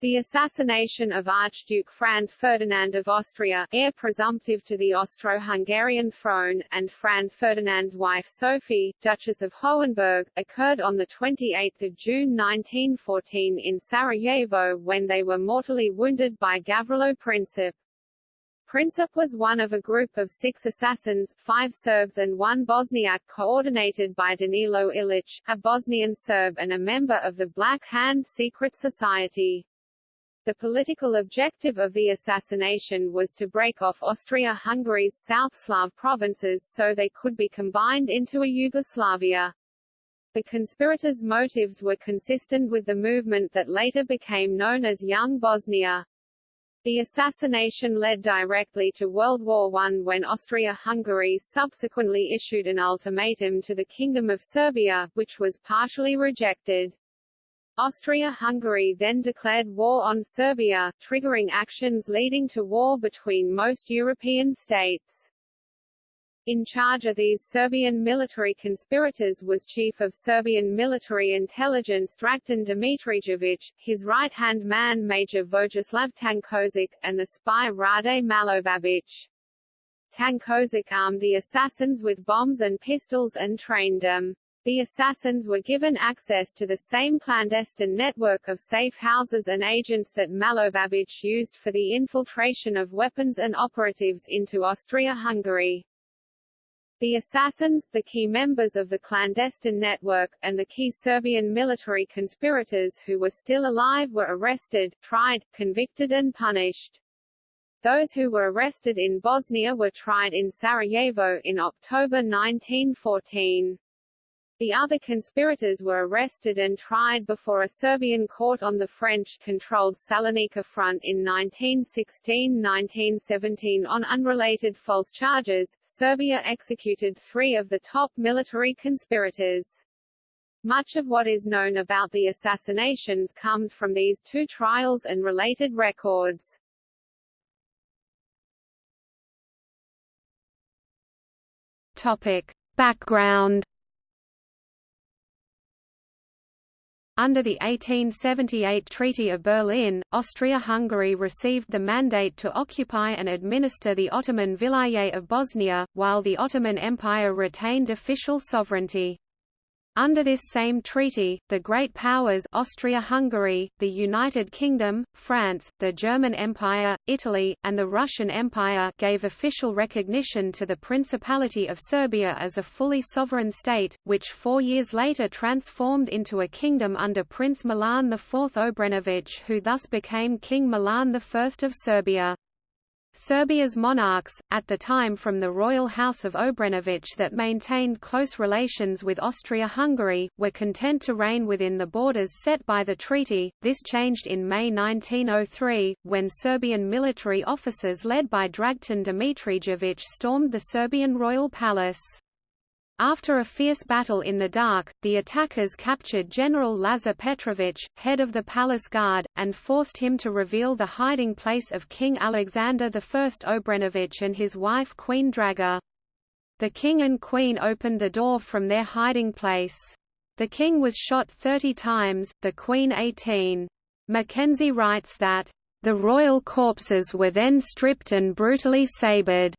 The assassination of Archduke Franz Ferdinand of Austria, heir presumptive to the Austro-Hungarian throne, and Franz Ferdinand's wife Sophie, Duchess of Hohenberg, occurred on 28 June 1914 in Sarajevo when they were mortally wounded by Gavrilo Princip. Princip was one of a group of six assassins, five Serbs and one Bosniak coordinated by Danilo Ilic, a Bosnian Serb and a member of the Black Hand Secret Society. The political objective of the assassination was to break off Austria-Hungary's South Slav provinces so they could be combined into a Yugoslavia. The conspirators' motives were consistent with the movement that later became known as Young Bosnia. The assassination led directly to World War I when Austria-Hungary subsequently issued an ultimatum to the Kingdom of Serbia, which was partially rejected. Austria-Hungary then declared war on Serbia, triggering actions leading to war between most European states. In charge of these Serbian military conspirators was Chief of Serbian Military Intelligence Dragutin Dimitrijević, his right-hand man Major Vojislav Tanković, and the spy Rade Malobabić. Tanković armed the assassins with bombs and pistols and trained them. The assassins were given access to the same clandestine network of safe houses and agents that Malobabić used for the infiltration of weapons and operatives into Austria-Hungary. The assassins, the key members of the clandestine network, and the key Serbian military conspirators who were still alive were arrested, tried, convicted and punished. Those who were arrested in Bosnia were tried in Sarajevo in October 1914. The other conspirators were arrested and tried before a Serbian court on the French-controlled Salonika front in 1916–1917 on unrelated false charges. Serbia executed three of the top military conspirators. Much of what is known about the assassinations comes from these two trials and related records. Topic. Background Under the 1878 Treaty of Berlin, Austria-Hungary received the mandate to occupy and administer the Ottoman Vilayet of Bosnia, while the Ottoman Empire retained official sovereignty. Under this same treaty, the Great Powers Austria-Hungary, the United Kingdom, France, the German Empire, Italy, and the Russian Empire gave official recognition to the Principality of Serbia as a fully sovereign state, which four years later transformed into a kingdom under Prince Milan IV Obrenović who thus became King Milan I of Serbia. Serbia's monarchs, at the time from the royal house of Obrenović that maintained close relations with Austria-Hungary, were content to reign within the borders set by the treaty. This changed in May 1903, when Serbian military officers led by Dragutin Dimitrijević stormed the Serbian royal palace. After a fierce battle in the dark, the attackers captured General Lazar Petrovich, head of the palace guard, and forced him to reveal the hiding place of King Alexander I Obrenović and his wife Queen Draga. The king and queen opened the door from their hiding place. The king was shot 30 times, the queen 18. Mackenzie writes that, "...the royal corpses were then stripped and brutally sabred."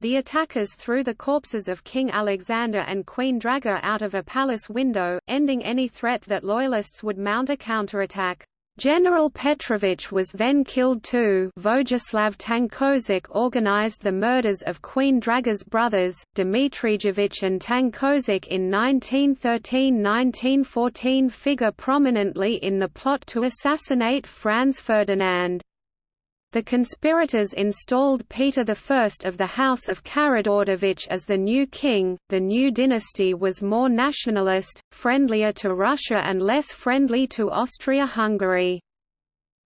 The attackers threw the corpses of King Alexander and Queen Draga out of a palace window, ending any threat that loyalists would mount a counterattack. General Petrovich was then killed too Vojislav Tanković organized the murders of Queen Draga's brothers, Dimitrijević and Tanković in 1913–1914 figure prominently in the plot to assassinate Franz Ferdinand. The conspirators installed Peter I of the House of Karađorđević as the new king. The new dynasty was more nationalist, friendlier to Russia and less friendly to Austria-Hungary.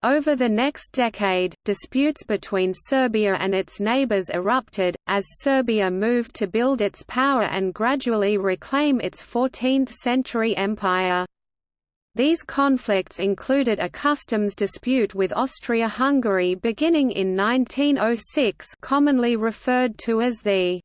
Over the next decade, disputes between Serbia and its neighbours erupted, as Serbia moved to build its power and gradually reclaim its 14th-century empire. These conflicts included a customs dispute with Austria-Hungary beginning in 1906 commonly referred to as the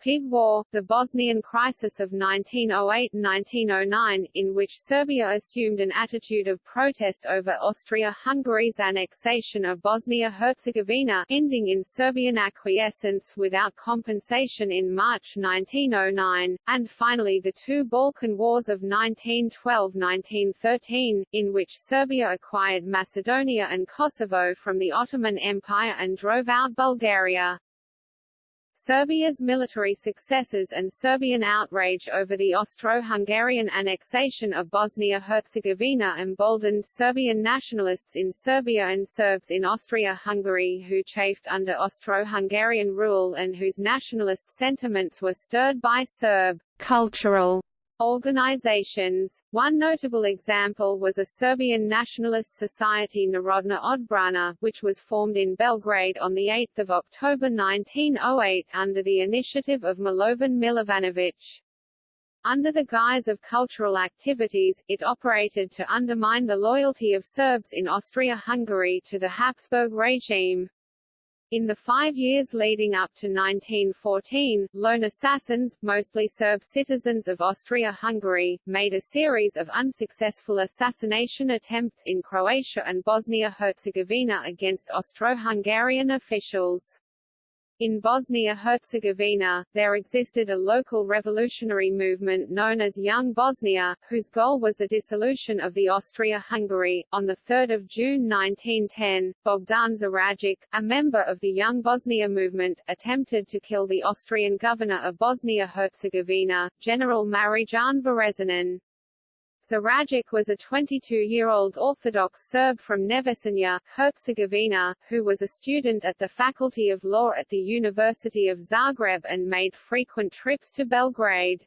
Pig War, the Bosnian crisis of 1908–1909, in which Serbia assumed an attitude of protest over Austria-Hungary's annexation of Bosnia-Herzegovina, ending in Serbian acquiescence without compensation in March 1909, and finally the two Balkan Wars of 1912–1913, in which Serbia acquired Macedonia and Kosovo from the Ottoman Empire and drove out Bulgaria. Serbia's military successes and Serbian outrage over the Austro-Hungarian annexation of Bosnia-Herzegovina emboldened Serbian nationalists in Serbia and Serbs in Austria-Hungary who chafed under Austro-Hungarian rule and whose nationalist sentiments were stirred by Serb cultural Organizations. One notable example was a Serbian nationalist society Narodna Odbrana, which was formed in Belgrade on 8 October 1908 under the initiative of Milovan Milovanović. Under the guise of cultural activities, it operated to undermine the loyalty of Serbs in Austria-Hungary to the Habsburg regime. In the five years leading up to 1914, lone assassins, mostly Serb citizens of Austria-Hungary, made a series of unsuccessful assassination attempts in Croatia and Bosnia-Herzegovina against Austro-Hungarian officials. In Bosnia-Herzegovina, there existed a local revolutionary movement known as Young Bosnia, whose goal was the dissolution of the Austria-Hungary. On 3 June 1910, Bogdan Zarajic, a member of the Young Bosnia movement, attempted to kill the Austrian governor of Bosnia-Herzegovina, General Marijan Varazanin. Zarajic was a 22-year-old Orthodox Serb from Nevesinje, Herzegovina, who was a student at the Faculty of Law at the University of Zagreb and made frequent trips to Belgrade.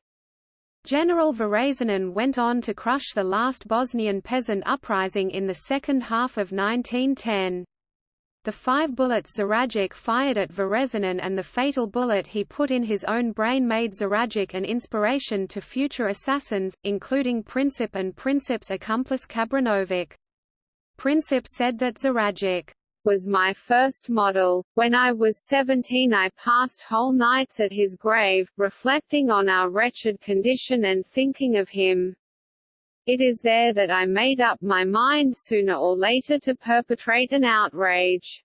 General Varazanin went on to crush the last Bosnian peasant uprising in the second half of 1910. The five bullets Zarajic fired at Varazanin and the fatal bullet he put in his own brain made Zarajic an inspiration to future assassins, including Princip and Princip's accomplice Kabranovic. Princip said that Zarajic was my first model. When I was 17 I passed whole nights at his grave, reflecting on our wretched condition and thinking of him. It is there that I made up my mind sooner or later to perpetrate an outrage.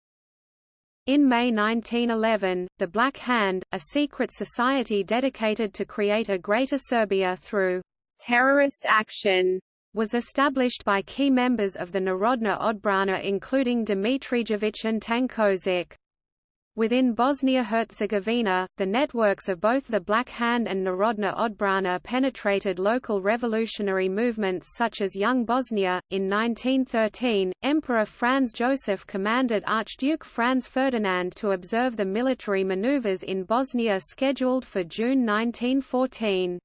In May 1911, the Black Hand, a secret society dedicated to create a Greater Serbia through terrorist action, was established by key members of the Narodna Odbrana including Dimitrijević and Tanković. Within Bosnia-Herzegovina, the networks of both the Black Hand and Narodna Odbrana penetrated local revolutionary movements such as Young Bosnia. In 1913, Emperor Franz Joseph commanded Archduke Franz Ferdinand to observe the military maneuvers in Bosnia scheduled for June 1914.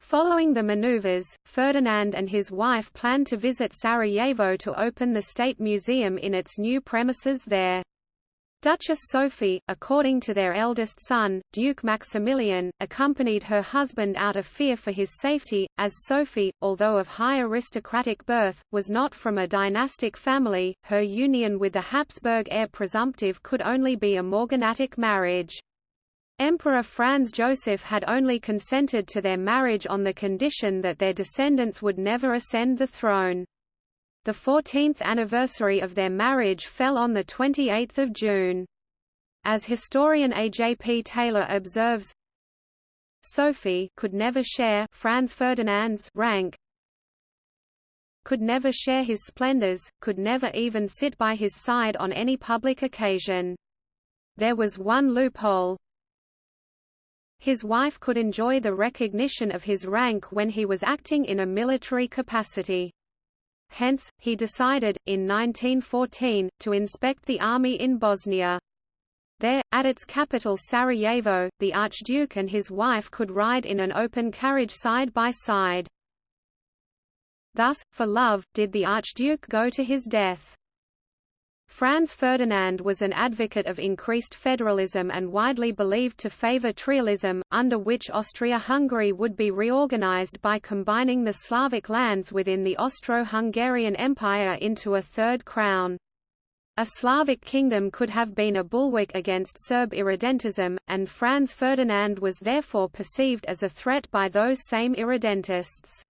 Following the maneuvers, Ferdinand and his wife planned to visit Sarajevo to open the State Museum in its new premises there. Duchess Sophie, according to their eldest son, Duke Maximilian, accompanied her husband out of fear for his safety, as Sophie, although of high aristocratic birth, was not from a dynastic family, her union with the Habsburg heir presumptive could only be a morganatic marriage. Emperor Franz Joseph had only consented to their marriage on the condition that their descendants would never ascend the throne. The 14th anniversary of their marriage fell on 28 June. As historian A. J. P. Taylor observes, Sophie could never share Franz Ferdinand's rank, could never share his splendors, could never even sit by his side on any public occasion. There was one loophole. His wife could enjoy the recognition of his rank when he was acting in a military capacity. Hence, he decided, in 1914, to inspect the army in Bosnia. There, at its capital Sarajevo, the Archduke and his wife could ride in an open carriage side by side. Thus, for love, did the Archduke go to his death. Franz Ferdinand was an advocate of increased federalism and widely believed to favor trialism, under which Austria-Hungary would be reorganized by combining the Slavic lands within the Austro-Hungarian Empire into a third crown. A Slavic kingdom could have been a bulwark against Serb irredentism, and Franz Ferdinand was therefore perceived as a threat by those same irredentists.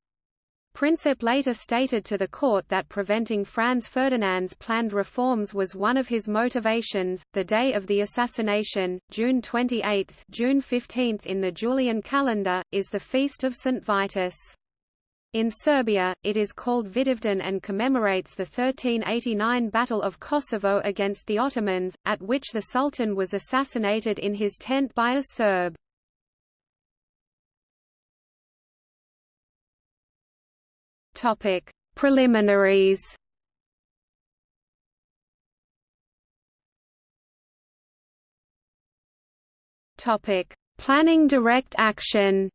Princip later stated to the court that preventing Franz Ferdinand's planned reforms was one of his motivations. The day of the assassination, June 28, June 15 in the Julian calendar, is the feast of St. Vitus. In Serbia, it is called Vidovdan and commemorates the 1389 Battle of Kosovo against the Ottomans, at which the Sultan was assassinated in his tent by a Serb. Topic: Preliminaries. Topic: Planning direct action.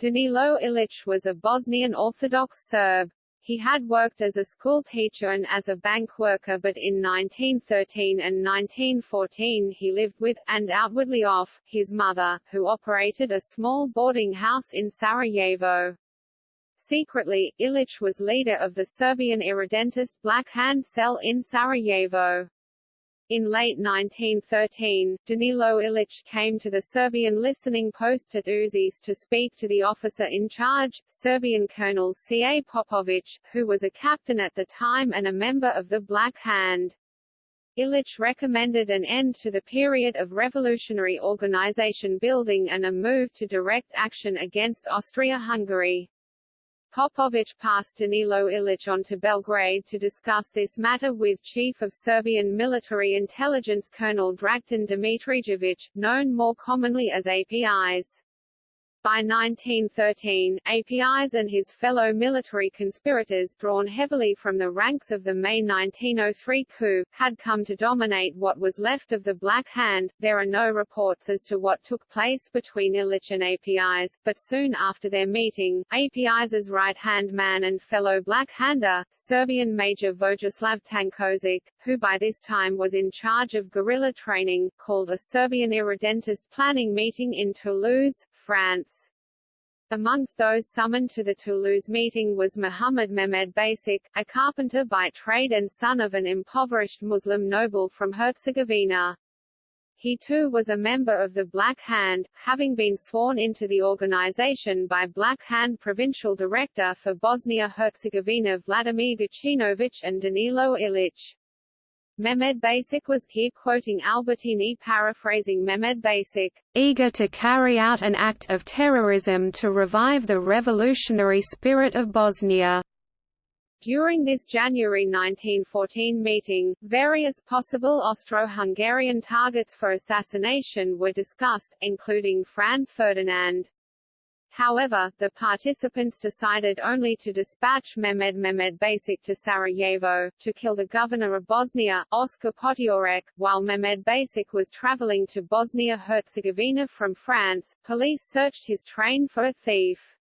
Danilo Ilic was a Bosnian Orthodox Serb. He had worked as a school teacher and as a bank worker but in 1913 and 1914 he lived with, and outwardly off, his mother, who operated a small boarding house in Sarajevo. Secretly, Ilic was leader of the Serbian irredentist Black Hand cell in Sarajevo. In late 1913, Danilo Ilic came to the Serbian listening post at Uzes to speak to the officer in charge, Serbian Colonel C. A. Popovic, who was a captain at the time and a member of the Black Hand. Ilic recommended an end to the period of revolutionary organization building and a move to direct action against Austria-Hungary. Popovic passed Danilo Ilic on to Belgrade to discuss this matter with Chief of Serbian Military Intelligence Colonel Dragutin Dimitrijevic, known more commonly as Apis. By 1913, Apis and his fellow military conspirators, drawn heavily from the ranks of the May 1903 coup, had come to dominate what was left of the Black Hand. There are no reports as to what took place between Ilic and Apis, but soon after their meeting, Apis' right-hand man and fellow Black Hander, Serbian Major Vojislav Tankozic, who by this time was in charge of guerrilla training, called a Serbian irredentist planning meeting in Toulouse, France. Amongst those summoned to the Toulouse meeting was Muhammad Mehmed Basic, a carpenter by trade and son of an impoverished Muslim noble from Herzegovina. He too was a member of the Black Hand, having been sworn into the organization by Black Hand Provincial Director for Bosnia-Herzegovina Vladimir Gacinovic and Danilo Ilic. Mehmed Basic was here quoting Albertini paraphrasing Mehmed Basic, eager to carry out an act of terrorism to revive the revolutionary spirit of Bosnia. During this January 1914 meeting, various possible Austro-Hungarian targets for assassination were discussed, including Franz Ferdinand. However, the participants decided only to dispatch Mehmed Mehmed Basic to Sarajevo, to kill the governor of Bosnia, Oskar Potiorek. While Mehmed Basic was traveling to Bosnia-Herzegovina from France, police searched his train for a thief.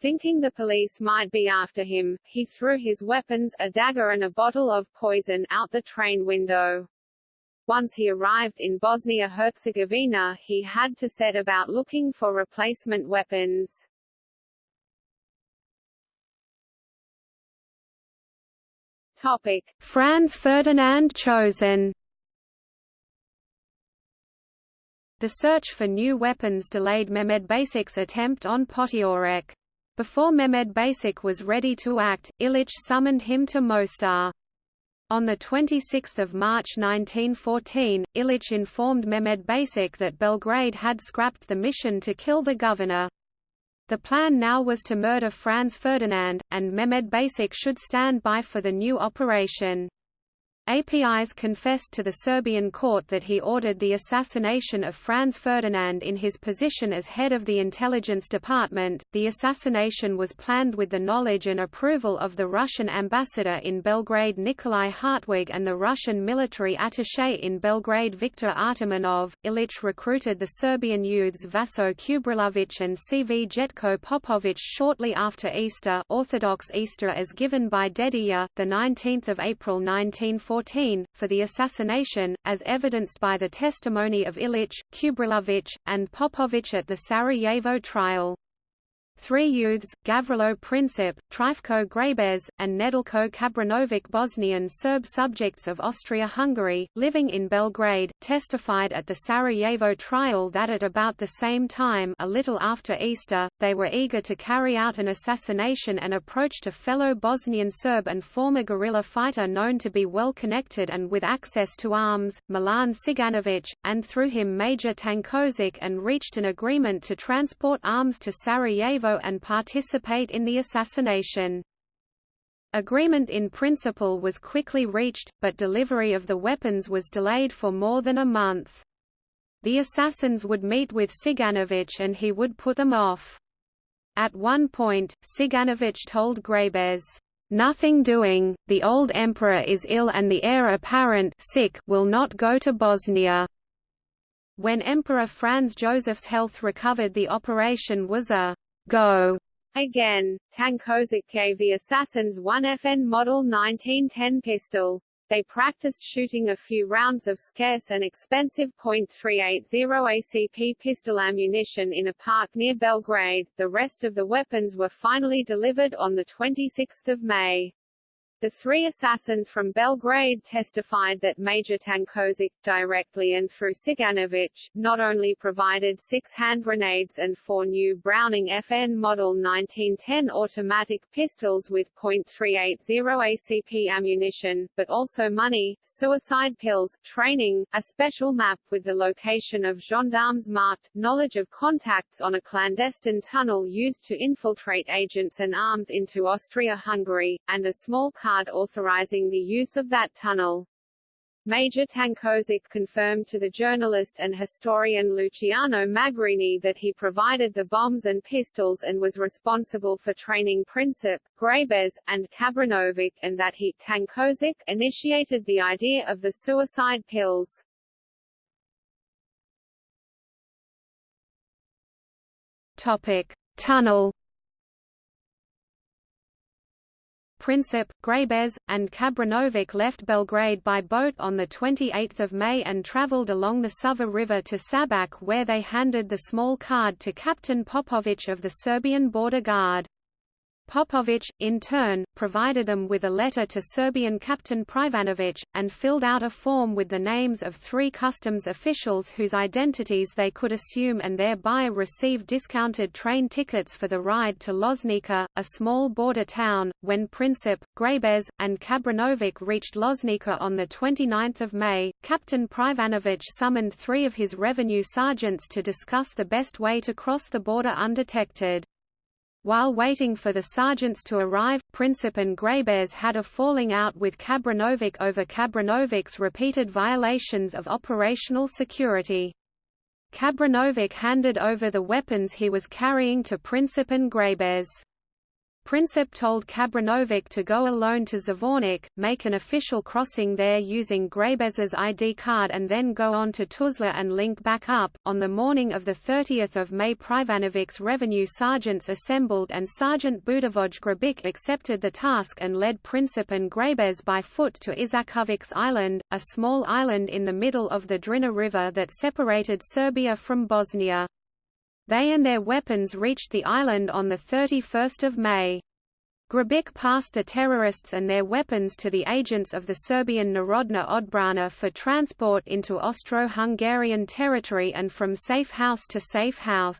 Thinking the police might be after him, he threw his weapons, a dagger and a bottle of poison, out the train window. Once he arrived in Bosnia-Herzegovina, he had to set about looking for replacement weapons. Topic: Franz Ferdinand chosen. The search for new weapons delayed Mehmed Basic's attempt on Potiorek. Before Mehmed Basic was ready to act, Ilic summoned him to Mostar. On 26 March 1914, Ilic informed Mehmed Basic that Belgrade had scrapped the mission to kill the governor. The plan now was to murder Franz Ferdinand, and Mehmed Basic should stand by for the new operation. Apis confessed to the Serbian court that he ordered the assassination of Franz Ferdinand in his position as head of the intelligence department. The assassination was planned with the knowledge and approval of the Russian ambassador in Belgrade Nikolai Hartwig and the Russian military attaché in Belgrade Viktor Artamonov. Ilic recruited the Serbian youths Vaso Kubrilovic and Cvjetko Popovic shortly after Easter, Orthodox Easter as given by Dedijer, the 19th of April 1914 for the assassination, as evidenced by the testimony of Ilic, Kubrilovic, and Popovic at the Sarajevo trial. Three youths, Gavrilo Princip, Trifko Grabez, and Nedelko Kabranovic Bosnian Serb subjects of Austria-Hungary, living in Belgrade, testified at the Sarajevo trial that at about the same time a little after Easter, they were eager to carry out an assassination and approached a fellow Bosnian Serb and former guerrilla fighter known to be well connected and with access to arms, Milan Ciganovic, and through him Major Tankozic and reached an agreement to transport arms to Sarajevo and participate in the assassination. Agreement in principle was quickly reached, but delivery of the weapons was delayed for more than a month. The assassins would meet with Ciganovic and he would put them off. At one point, Ciganovic told Grabez, "'Nothing doing, the old emperor is ill and the heir apparent sick will not go to Bosnia.' When Emperor Franz Joseph's health recovered the operation was a Go! Again, Tankozic gave the assassins one FN Model 1910 pistol. They practiced shooting a few rounds of scarce and expensive .380 ACP pistol ammunition in a park near Belgrade. The rest of the weapons were finally delivered on 26 May. The three assassins from Belgrade testified that Major Tankozic, directly and through Ciganovic, not only provided six hand grenades and four new Browning FN Model 1910 automatic pistols with .380 ACP ammunition, but also money, suicide pills, training, a special map with the location of gendarmes marked, knowledge of contacts on a clandestine tunnel used to infiltrate agents and arms into Austria-Hungary, and a small car authorizing the use of that tunnel. Major Tankozic confirmed to the journalist and historian Luciano Magrini that he provided the bombs and pistols and was responsible for training Princip, Grabez, and Kabranovic and that he Tankozic initiated the idea of the suicide pills. Topic: Tunnel Princip, Grabez, and Kabranovic left Belgrade by boat on 28 May and travelled along the Sava River to Sabac where they handed the small card to Captain Popovic of the Serbian border guard. Popovic, in turn, provided them with a letter to Serbian Captain Privanovic, and filled out a form with the names of three customs officials whose identities they could assume and thereby receive discounted train tickets for the ride to Loznica, a small border town. When Princip, Grabez, and Kabranovic reached Loznica on 29 May, Captain Privanovic summoned three of his revenue sergeants to discuss the best way to cross the border undetected. While waiting for the sergeants to arrive, Princip and Grabez had a falling out with Kabranovic over Kabranovic's repeated violations of operational security. Kabranovic handed over the weapons he was carrying to Princip and Grabez. Princip told Kabranovic to go alone to Zvornik, make an official crossing there using Grabez's ID card and then go on to Tuzla and link back up. On the morning of 30 May Privanovic's revenue sergeants assembled and Sergeant Budavoj Grabic accepted the task and led Princip and Grabez by foot to Izakovic's Island, a small island in the middle of the Drina River that separated Serbia from Bosnia. They and their weapons reached the island on 31 May. Grabic passed the terrorists and their weapons to the agents of the Serbian Narodna Odbrana for transport into Austro-Hungarian territory and from safe house to safe house.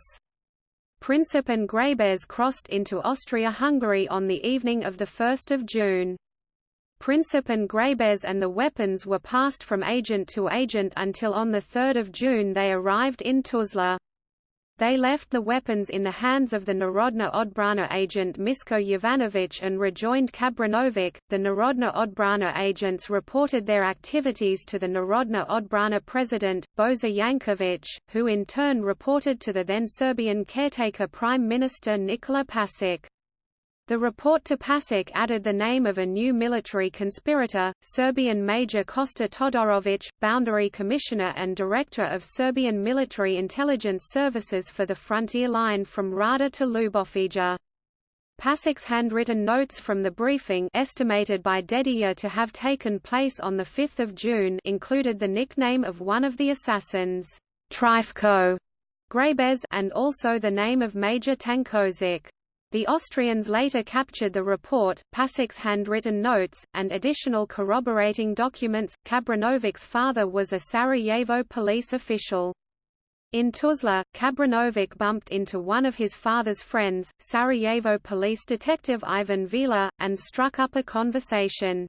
Princip and Grabez crossed into Austria-Hungary on the evening of 1 June. Princip and Grabez and the weapons were passed from agent to agent until on 3 June they arrived in Tuzla. They left the weapons in the hands of the Narodna Odbrana agent Misko Jovanovic and rejoined Kabranovic. The Narodna Odbrana agents reported their activities to the Narodna Odbrana president, Boza Yankovic, who in turn reported to the then Serbian caretaker Prime Minister Nikola Pasic. The report to Pasic added the name of a new military conspirator, Serbian Major Kosta Todorovic, Boundary Commissioner and Director of Serbian Military Intelligence Services for the frontier line from Rada to Ljubovija. Pasic's handwritten notes from the briefing estimated by Dedijer to have taken place on 5 June included the nickname of one of the assassins, Trifko, Grabez and also the name of Major Tankovic. The Austrians later captured the report, Pasic's handwritten notes, and additional corroborating documents. Kabranovic's father was a Sarajevo police official. In Tuzla, Kabranovic bumped into one of his father's friends, Sarajevo police detective Ivan Vila, and struck up a conversation.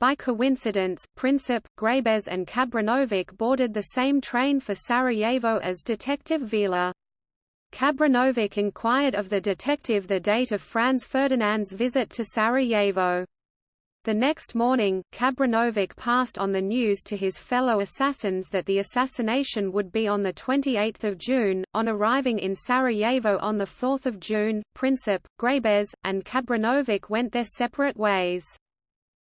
By coincidence, Princip, Grabez and Kabranovic boarded the same train for Sarajevo as Detective Vila. Kabranovic inquired of the detective the date of Franz Ferdinand's visit to Sarajevo. The next morning, Kabranovic passed on the news to his fellow assassins that the assassination would be on 28 June. On arriving in Sarajevo on 4 June, Princip, Grabez, and Kabranovic went their separate ways.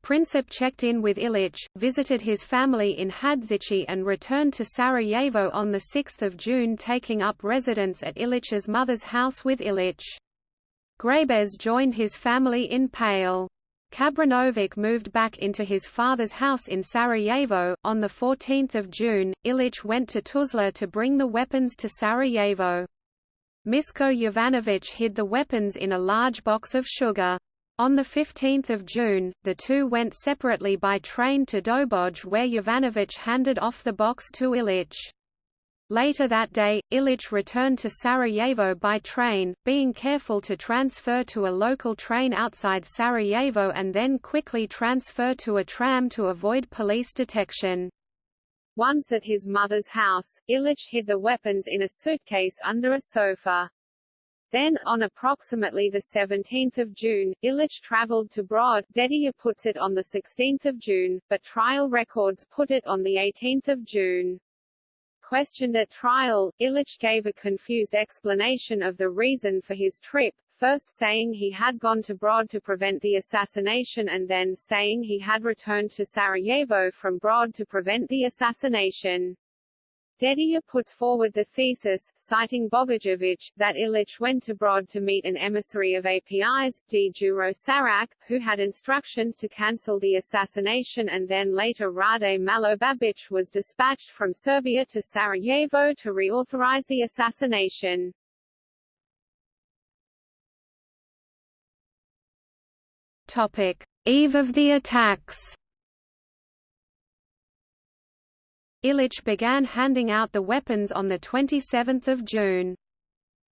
Princip checked in with Ilic, visited his family in Hadzići and returned to Sarajevo on 6 June taking up residence at Ilic's mother's house with Ilic. Grabez joined his family in Pale. Kabranovic moved back into his father's house in Sarajevo. On 14 June, Ilic went to Tuzla to bring the weapons to Sarajevo. Misko Jovanovic hid the weapons in a large box of sugar. On 15 June, the two went separately by train to Doboj where Jovanovic handed off the box to Ilic. Later that day, Ilic returned to Sarajevo by train, being careful to transfer to a local train outside Sarajevo and then quickly transfer to a tram to avoid police detection. Once at his mother's house, Ilic hid the weapons in a suitcase under a sofa. Then, on approximately 17 June, Ilic travelled to Brod Dedijer puts it on 16 June, but trial records put it on 18 June. Questioned at trial, Ilic gave a confused explanation of the reason for his trip, first saying he had gone to Brod to prevent the assassination and then saying he had returned to Sarajevo from Brod to prevent the assassination. Dedijer puts forward the thesis, citing Bogajovic, that Ilic went abroad to meet an emissary of Apis, D. Juro Sarak, who had instructions to cancel the assassination and then later Rade Malobabic was dispatched from Serbia to Sarajevo to reauthorize the assassination. Topic. Eve of the attacks Ilic began handing out the weapons on 27 June.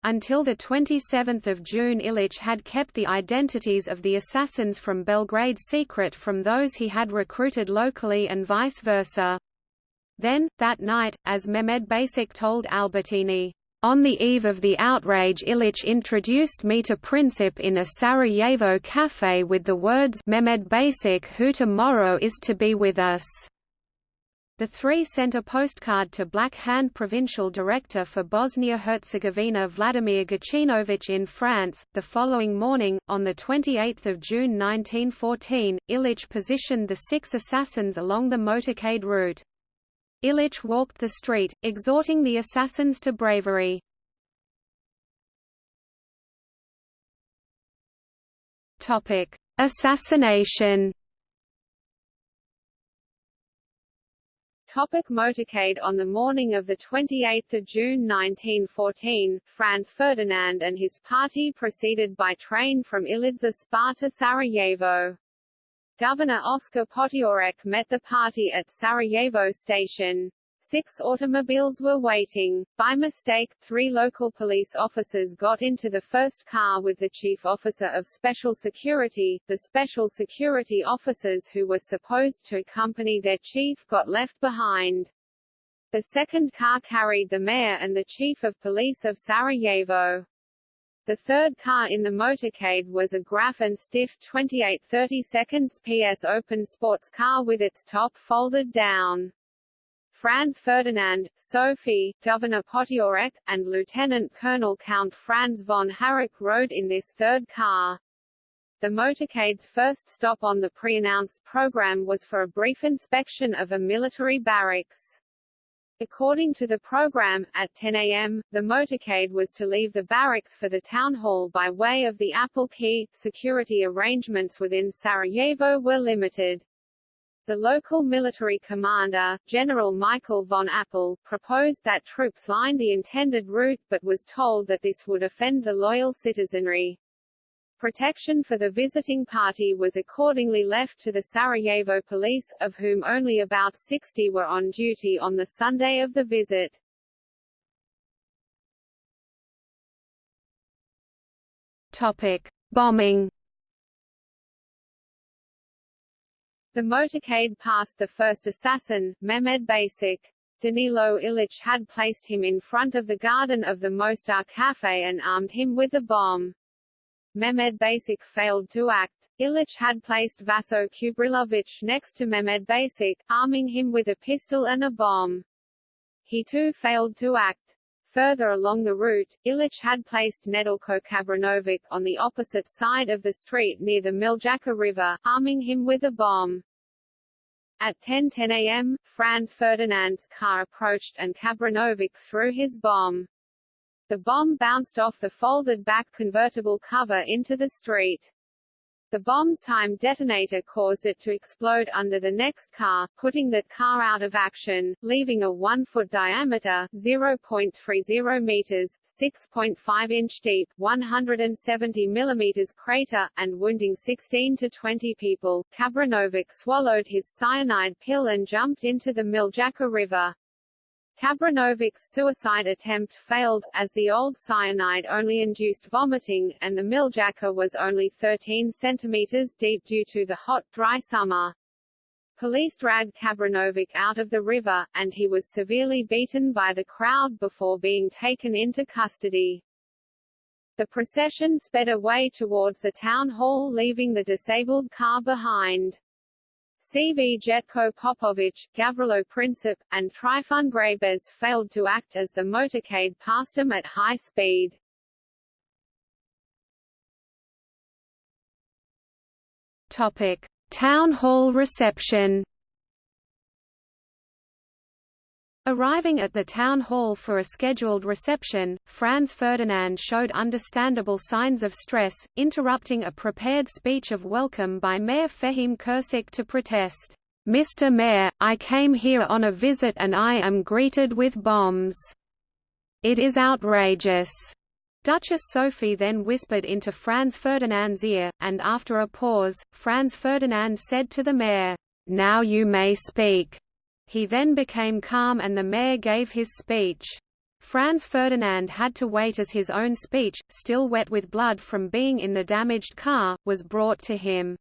Until 27 June Ilic had kept the identities of the assassins from Belgrade secret from those he had recruited locally and vice versa. Then, that night, as Mehmed Basic told Albertini, on the eve of the outrage Ilic introduced me to Princip in a Sarajevo cafe with the words Mehmed Basic who tomorrow is to be with us. The three sent a postcard to Black Hand provincial director for Bosnia-Herzegovina Vladimir Gacinovic in France. The following morning, on 28 June 1914, Ilic positioned the six assassins along the motorcade route. Ilic walked the street, exhorting the assassins to bravery. Assassination Topic motorcade On the morning of 28 June 1914, Franz Ferdinand and his party proceeded by train from Ilidza Spa to Sarajevo. Governor Oskar Potiorek met the party at Sarajevo station. Six automobiles were waiting. By mistake, three local police officers got into the first car with the chief officer of special security. The special security officers who were supposed to accompany their chief got left behind. The second car carried the mayor and the chief of police of Sarajevo. The third car in the motorcade was a Graf and Stift 28 30 seconds PS open sports car with its top folded down. Franz Ferdinand, Sophie, Governor Potiorek, and Lieutenant Colonel Count Franz von Harrach rode in this third car. The motorcade's first stop on the pre-announced program was for a brief inspection of a military barracks. According to the program, at 10 a.m., the motorcade was to leave the barracks for the town hall by way of the Appel Quay. Security arrangements within Sarajevo were limited. The local military commander, General Michael von Appel, proposed that troops line the intended route but was told that this would offend the loyal citizenry. Protection for the visiting party was accordingly left to the Sarajevo police, of whom only about 60 were on duty on the Sunday of the visit. Topic: Bombing. The motorcade passed the first assassin, Mehmed Basic. Danilo Ilic had placed him in front of the garden of the Mostar Cafe and armed him with a bomb. Mehmed Basic failed to act. Ilic had placed Vaso Kubrilovic next to Mehmed Basic, arming him with a pistol and a bomb. He too failed to act. Further along the route, Ilic had placed Nedeljko Kabranovic on the opposite side of the street near the Miljacka River, arming him with a bomb. At 10:10 a.m., Franz Ferdinand's car approached and Kabranovic threw his bomb. The bomb bounced off the folded-back convertible cover into the street. The bomb's time detonator caused it to explode under the next car, putting that car out of action, leaving a 1-foot diameter 0.30 meters, 6.5 inch deep, 170 millimeters crater, and wounding 16 to 20 people. Kabranovic swallowed his cyanide pill and jumped into the Miljacka River. Kabranovic's suicide attempt failed, as the old cyanide only induced vomiting, and the Miljacka was only 13 centimeters deep due to the hot, dry summer. Police dragged Kabranovic out of the river, and he was severely beaten by the crowd before being taken into custody. The procession sped away towards the town hall leaving the disabled car behind. Cvjetko Popovic, Gavrilo Princip, and Trifun Grabez failed to act as the motorcade passed them at high speed. Topic: Town hall reception. Arriving at the town hall for a scheduled reception, Franz Ferdinand showed understandable signs of stress, interrupting a prepared speech of welcome by Mayor Fehim Kursik to protest, "'Mr. Mayor, I came here on a visit and I am greeted with bombs. It is outrageous." Duchess Sophie then whispered into Franz Ferdinand's ear, and after a pause, Franz Ferdinand said to the mayor, "'Now you may speak.' He then became calm and the mayor gave his speech. Franz Ferdinand had to wait as his own speech, still wet with blood from being in the damaged car, was brought to him.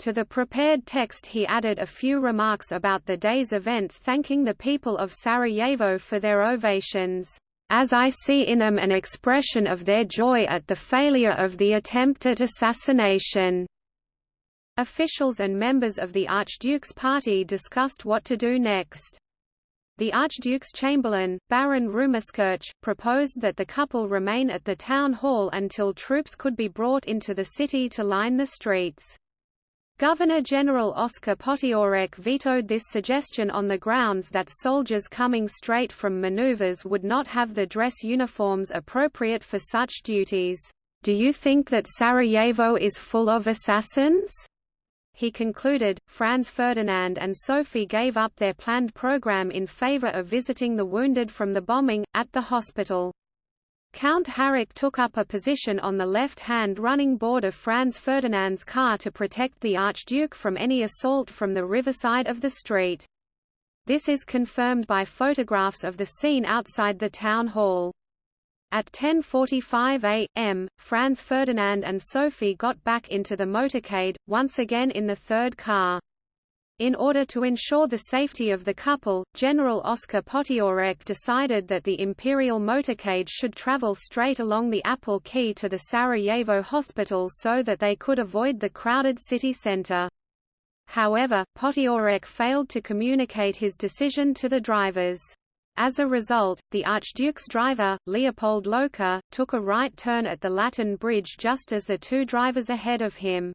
To the prepared text he added a few remarks about the day's events thanking the people of Sarajevo for their ovations, "...as I see in them an expression of their joy at the failure of the attempt at assassination." Officials and members of the Archduke's party discussed what to do next. The Archduke's chamberlain, Baron Rumerskirch, proposed that the couple remain at the town hall until troops could be brought into the city to line the streets. Governor-General Oscar Potiorek vetoed this suggestion on the grounds that soldiers coming straight from maneuvers would not have the dress uniforms appropriate for such duties. Do you think that Sarajevo is full of assassins? He concluded, Franz Ferdinand and Sophie gave up their planned program in favor of visiting the wounded from the bombing, at the hospital. Count Harrach took up a position on the left-hand running board of Franz Ferdinand's car to protect the Archduke from any assault from the riverside of the street. This is confirmed by photographs of the scene outside the town hall. At 10.45 a.m., Franz Ferdinand and Sophie got back into the motorcade, once again in the third car. In order to ensure the safety of the couple, General Oskar Potiorek decided that the Imperial motorcade should travel straight along the Appel Quay to the Sarajevo hospital so that they could avoid the crowded city center. However, Potiorek failed to communicate his decision to the drivers. As a result, the Archduke's driver, Leopold Locher, took a right turn at the Latin Bridge just as the two drivers ahead of him.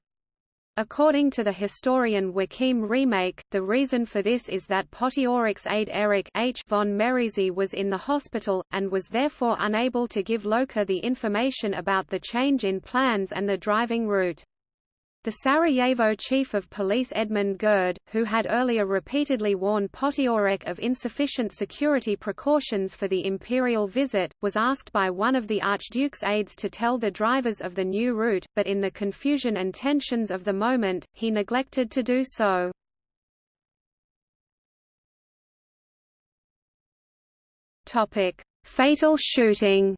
According to the historian Joachim Remak, the reason for this is that Potiorek's aide Erich H. von Merisy was in the hospital, and was therefore unable to give Locher the information about the change in plans and the driving route. The Sarajevo chief of police Edmund Gerd, who had earlier repeatedly warned Potiorek of insufficient security precautions for the imperial visit, was asked by one of the Archduke's aides to tell the drivers of the new route, but in the confusion and tensions of the moment, he neglected to do so. Fatal shooting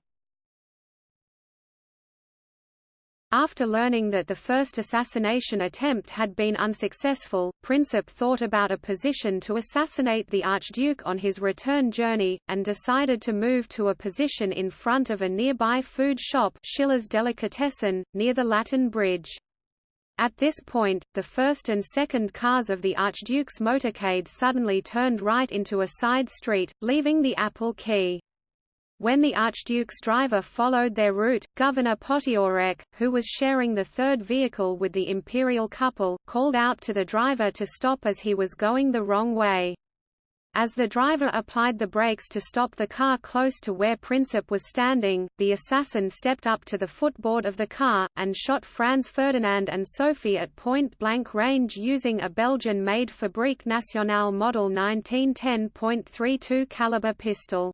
After learning that the first assassination attempt had been unsuccessful, Princip thought about a position to assassinate the Archduke on his return journey, and decided to move to a position in front of a nearby food shop Schiller's Delikatessen, near the Latin Bridge. At this point, the first and second cars of the Archduke's motorcade suddenly turned right into a side street, leaving the Appel Quay. When the Archduke's driver followed their route, Governor Potiorek, who was sharing the third vehicle with the imperial couple, called out to the driver to stop as he was going the wrong way. As the driver applied the brakes to stop the car close to where Princip was standing, the assassin stepped up to the footboard of the car, and shot Franz Ferdinand and Sophie at point-blank range using a Belgian-made Fabrique Nationale Model 1910.32 caliber pistol.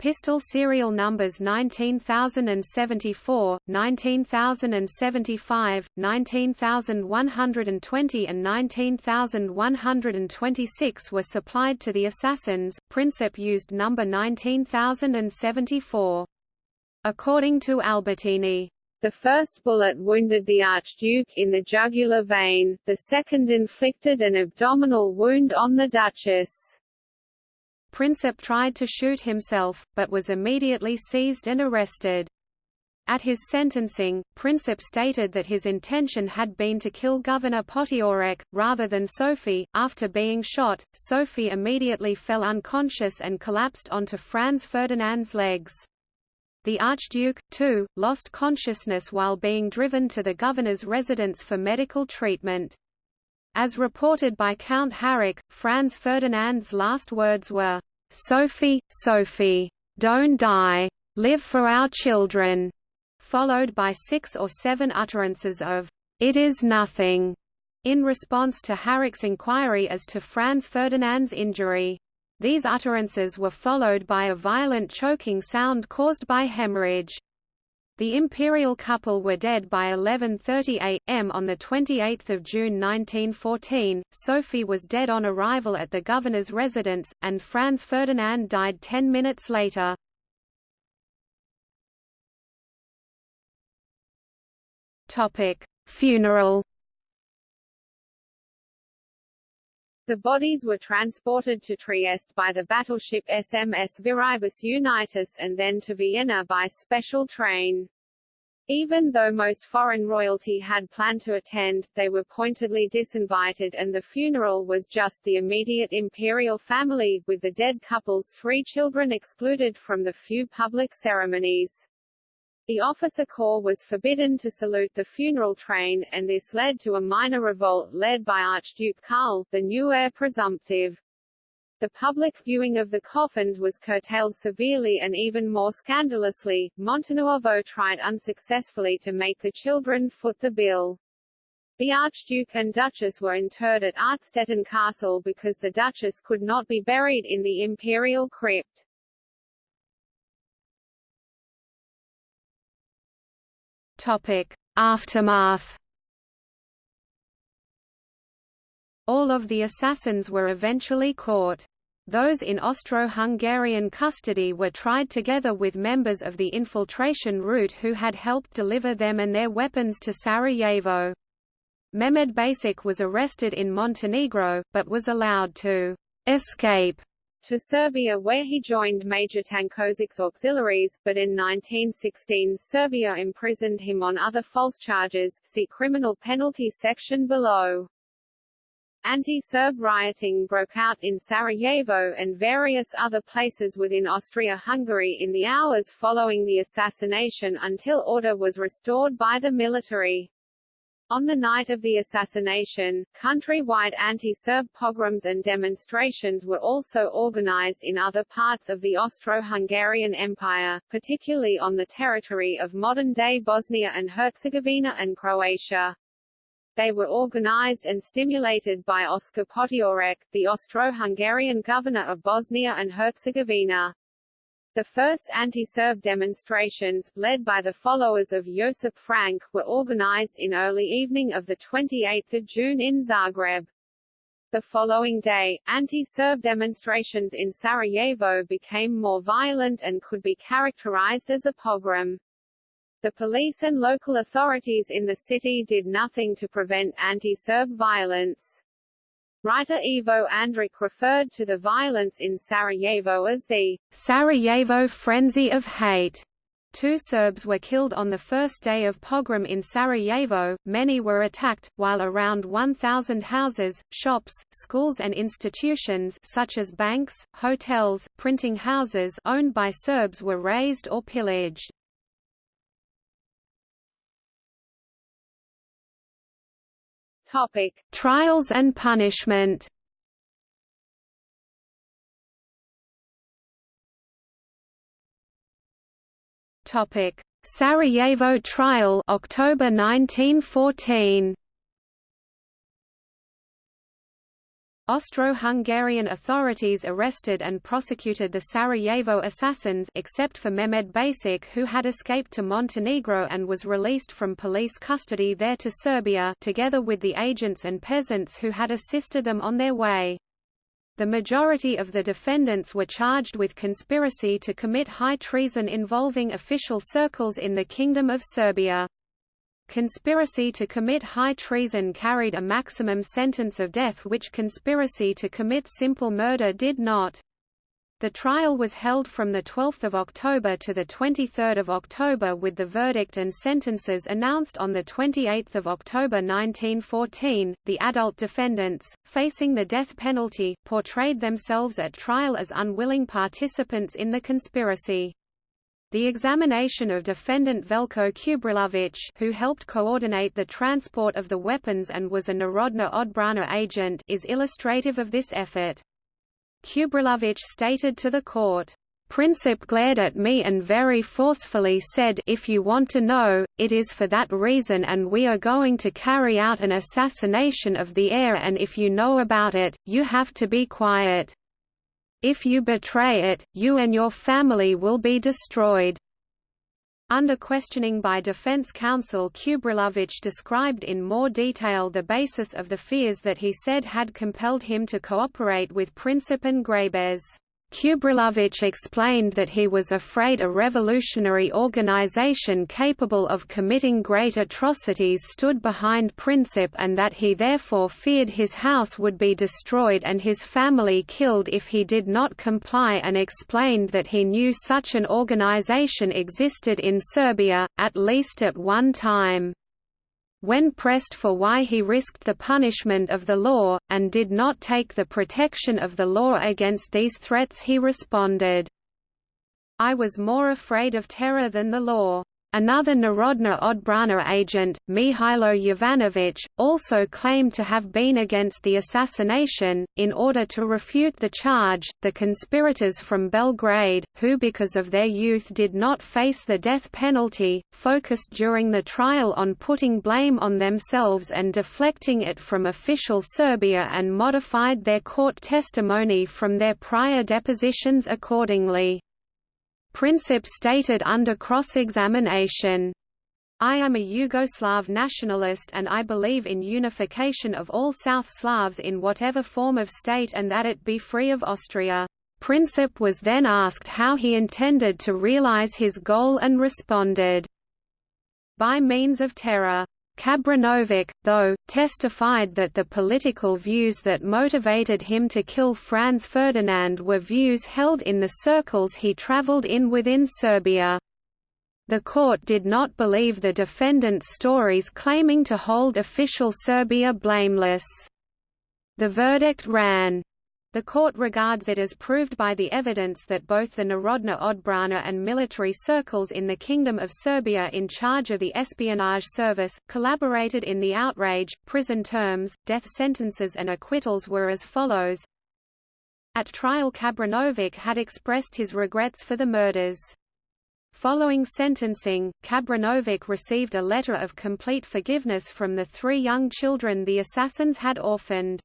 Pistol serial numbers 19074, 19075, 19120 and 19126 were supplied to the assassins. Princip used number 19074. According to Albertini, the first bullet wounded the Archduke in the jugular vein, the second inflicted an abdominal wound on the Duchess. Princip tried to shoot himself, but was immediately seized and arrested. At his sentencing, Princip stated that his intention had been to kill Governor Potiorek, rather than Sophie. After being shot, Sophie immediately fell unconscious and collapsed onto Franz Ferdinand's legs. The Archduke, too, lost consciousness while being driven to the governor's residence for medical treatment. As reported by Count Harrach, Franz Ferdinand's last words were, "'Sophie, Sophie, don't die. Live for our children'", followed by six or seven utterances of, "'It is nothing'", in response to Harrach's inquiry as to Franz Ferdinand's injury. These utterances were followed by a violent choking sound caused by hemorrhage. The imperial couple were dead by 11.30 am on 28 June 1914, Sophie was dead on arrival at the governor's residence, and Franz Ferdinand died ten minutes later. Topic: Funeral The bodies were transported to Trieste by the battleship SMS Viribus Unitas and then to Vienna by special train. Even though most foreign royalty had planned to attend, they were pointedly disinvited and the funeral was just the immediate imperial family, with the dead couple's three children excluded from the few public ceremonies. The officer corps was forbidden to salute the funeral train, and this led to a minor revolt led by Archduke Karl, the new heir presumptive. The public viewing of the coffins was curtailed severely and even more scandalously, Montenuovo tried unsuccessfully to make the children foot the bill. The Archduke and Duchess were interred at Artstetten Castle because the Duchess could not be buried in the imperial crypt. Aftermath. All of the assassins were eventually caught. Those in Austro-Hungarian custody were tried together with members of the infiltration route who had helped deliver them and their weapons to Sarajevo. Mehmed Basic was arrested in Montenegro, but was allowed to escape to Serbia where he joined Major Tankozic's auxiliaries, but in 1916 Serbia imprisoned him on other false charges see criminal penalty section below. Anti-Serb rioting broke out in Sarajevo and various other places within Austria-Hungary in the hours following the assassination until order was restored by the military. On the night of the assassination, countrywide anti-Serb pogroms and demonstrations were also organized in other parts of the Austro-Hungarian Empire, particularly on the territory of modern-day Bosnia and Herzegovina and Croatia. They were organized and stimulated by Oskar Potiorek, the Austro-Hungarian governor of Bosnia and Herzegovina. The first anti-Serb demonstrations, led by the followers of Josip Frank, were organized in early evening of 28 June in Zagreb. The following day, anti-Serb demonstrations in Sarajevo became more violent and could be characterized as a pogrom. The police and local authorities in the city did nothing to prevent anti-Serb violence. Writer Ivo Andrić referred to the violence in Sarajevo as the Sarajevo frenzy of hate. Two Serbs were killed on the first day of pogrom in Sarajevo, many were attacked, while around 1,000 houses, shops, schools and institutions such as banks, hotels, printing houses owned by Serbs were razed or pillaged. Topic: Trials and punishment. Topic: Sarajevo trial, October 1914. Austro-Hungarian authorities arrested and prosecuted the Sarajevo assassins except for Mehmed Basic who had escaped to Montenegro and was released from police custody there to Serbia together with the agents and peasants who had assisted them on their way. The majority of the defendants were charged with conspiracy to commit high treason involving official circles in the Kingdom of Serbia. Conspiracy to commit high treason carried a maximum sentence of death which conspiracy to commit simple murder did not. The trial was held from 12 October to 23 October with the verdict and sentences announced on 28 October 1914. The adult defendants, facing the death penalty, portrayed themselves at trial as unwilling participants in the conspiracy. The examination of defendant Veljko Čubrilović who helped coordinate the transport of the weapons and was a Narodna Odbrana agent is illustrative of this effort. Čubrilović stated to the court, Princip glared at me and very forcefully said if you want to know, it is for that reason and we are going to carry out an assassination of the heir and if you know about it, you have to be quiet. If you betray it, you and your family will be destroyed. Under questioning by defense counsel Čubrilović described in more detail the basis of the fears that he said had compelled him to cooperate with Princip and Grabez. Čubrilović explained that he was afraid a revolutionary organization capable of committing great atrocities stood behind Princip and that he therefore feared his house would be destroyed and his family killed if he did not comply and explained that he knew such an organization existed in Serbia, at least at one time. When pressed for why he risked the punishment of the law, and did not take the protection of the law against these threats he responded, I was more afraid of terror than the law. Another Narodna Odbrana agent, Mihailo Jovanović, also claimed to have been against the assassination. In order to refute the charge, the conspirators from Belgrade, who because of their youth did not face the death penalty, focused during the trial on putting blame on themselves and deflecting it from official Serbia and modified their court testimony from their prior depositions accordingly. Princip stated under cross-examination, I am a Yugoslav nationalist and I believe in unification of all South Slavs in whatever form of state and that it be free of Austria. Princip was then asked how he intended to realize his goal and responded, by means of terror. Čabrinović, though, testified that the political views that motivated him to kill Franz Ferdinand were views held in the circles he traveled in within Serbia. The court did not believe the defendant's stories claiming to hold official Serbia blameless. The verdict ran, the court regards it as proved by the evidence that both the Narodna Odbrana and military circles in the Kingdom of Serbia in charge of the espionage service, collaborated in the outrage. Prison terms, death sentences and acquittals were as follows. At trial Čabrinović had expressed his regrets for the murders. Following sentencing, Čabrinović received a letter of complete forgiveness from the three young children the assassins had orphaned.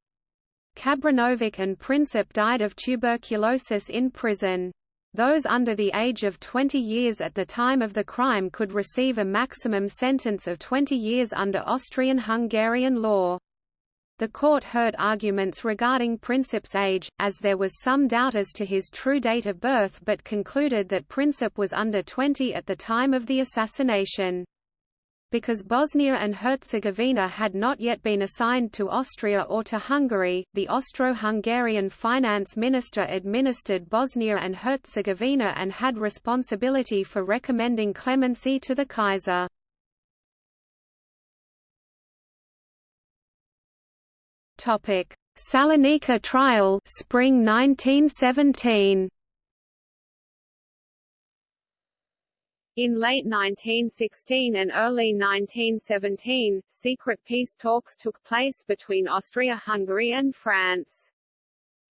Čabrinović and Princip died of tuberculosis in prison. Those under the age of 20 years at the time of the crime could receive a maximum sentence of 20 years under Austrian-Hungarian law. The court heard arguments regarding Princip's age, as there was some doubt as to his true date of birth but concluded that Princip was under 20 at the time of the assassination. Because Bosnia and Herzegovina had not yet been assigned to Austria or to Hungary, the Austro-Hungarian finance minister administered Bosnia and Herzegovina and had responsibility for recommending clemency to the Kaiser. Topic: Salonika trial, spring 1917. In late 1916 and early 1917, secret peace talks took place between Austria-Hungary and France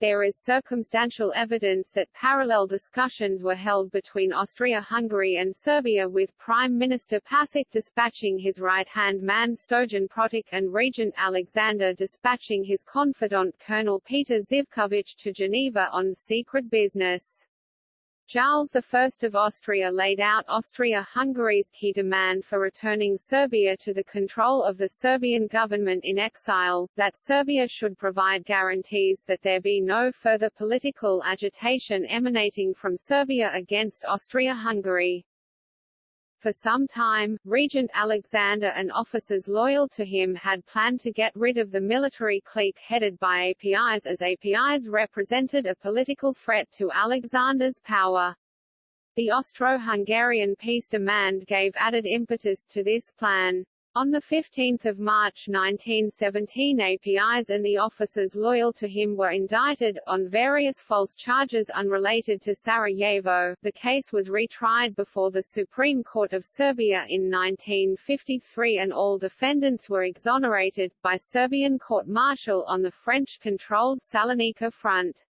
there is circumstantial evidence that parallel discussions were held between Austria-Hungary and Serbia with Prime Minister Pasic dispatching his right-hand man Stojan Protic and Regent Alexander dispatching his confidant Colonel Peter Zivkovic to Geneva on secret business. Charles I of Austria laid out Austria-Hungary's key demand for returning Serbia to the control of the Serbian government in exile, that Serbia should provide guarantees that there be no further political agitation emanating from Serbia against Austria-Hungary. For some time, Regent Alexander and officers loyal to him had planned to get rid of the military clique headed by Apis as Apis represented a political threat to Alexander's power. The Austro-Hungarian peace demand gave added impetus to this plan. On 15 March 1917 Apis and the officers loyal to him were indicted, on various false charges unrelated to Sarajevo. The case was retried before the Supreme Court of Serbia in 1953 and all defendants were exonerated, by Serbian court-martial on the French-controlled Salonika front.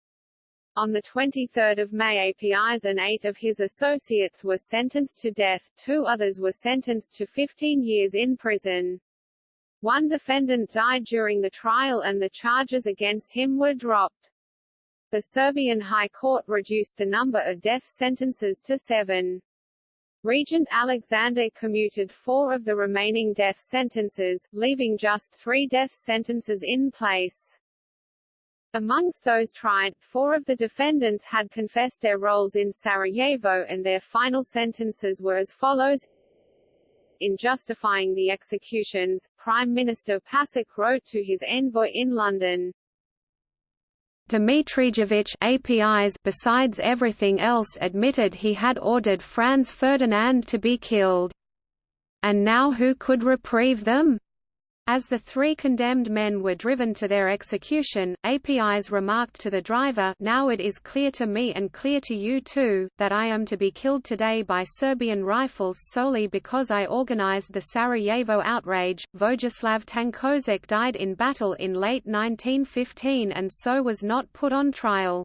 On 23 May Apis and eight of his associates were sentenced to death, two others were sentenced to 15 years in prison. One defendant died during the trial and the charges against him were dropped. The Serbian High Court reduced the number of death sentences to seven. Regent Alexander commuted four of the remaining death sentences, leaving just three death sentences in place. Amongst those tried, four of the defendants had confessed their roles in Sarajevo and their final sentences were as follows. In justifying the executions, Prime Minister Pasic wrote to his envoy in London, Dmitrijevic Apis besides everything else admitted he had ordered Franz Ferdinand to be killed. And now who could reprieve them? As the three condemned men were driven to their execution, Apis remarked to the driver now it is clear to me and clear to you too, that I am to be killed today by Serbian rifles solely because I organized the Sarajevo outrage. Vojislav Tankozic died in battle in late 1915 and so was not put on trial.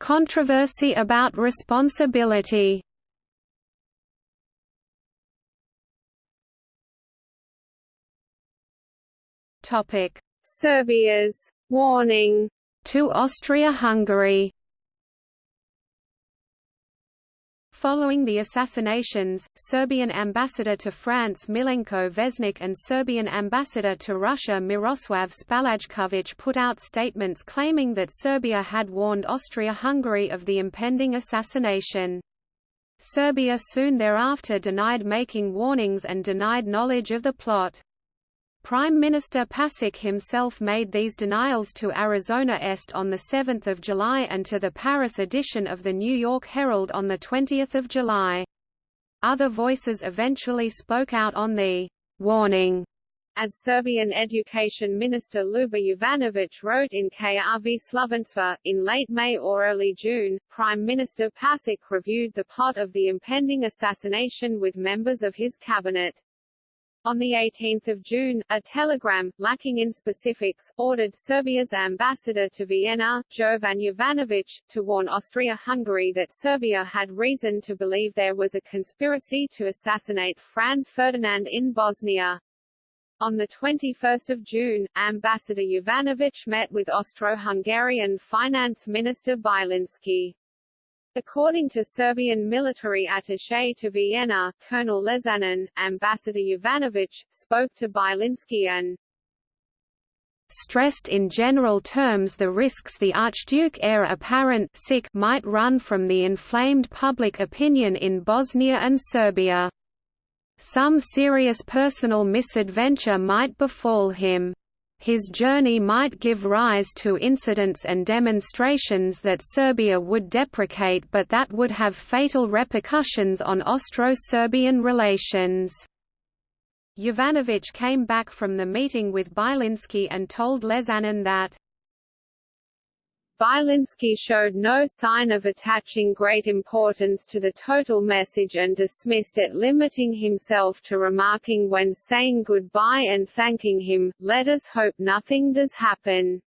Controversy about responsibility Topic: Serbia's warning to Austria-Hungary. Following the assassinations, Serbian ambassador to France Milenko Vesnik and Serbian ambassador to Russia Miroslav Spalajkovic put out statements claiming that Serbia had warned Austria-Hungary of the impending assassination. Serbia soon thereafter denied making warnings and denied knowledge of the plot. Prime Minister Pasic himself made these denials to Arizona Est on 7 July and to the Paris edition of the New York Herald on 20 July. Other voices eventually spoke out on the «warning» as Serbian Education Minister Ljuba Jovanovic wrote in KRV Slovenstva, in late May or early June, Prime Minister Pasic reviewed the plot of the impending assassination with members of his cabinet. On 18 June, a telegram, lacking in specifics, ordered Serbia's ambassador to Vienna, Jovan Jovanović, to warn Austria-Hungary that Serbia had reason to believe there was a conspiracy to assassinate Franz Ferdinand in Bosnia. On 21 June, Ambassador Jovanović met with Austro-Hungarian Finance Minister Bilinski. According to Serbian military attaché to Vienna, Colonel Lesanin, Ambassador Jovanović, spoke to Bilinski and stressed in general terms the risks the Archduke heir apparent sick might run from the inflamed public opinion in Bosnia and Serbia. Some serious personal misadventure might befall him. His journey might give rise to incidents and demonstrations that Serbia would deprecate but that would have fatal repercussions on Austro-Serbian relations. Jovanović came back from the meeting with Bilinski and told Lesanin that Bilinski showed no sign of attaching great importance to the total message and dismissed it limiting himself to remarking when saying goodbye and thanking him, let us hope nothing does happen.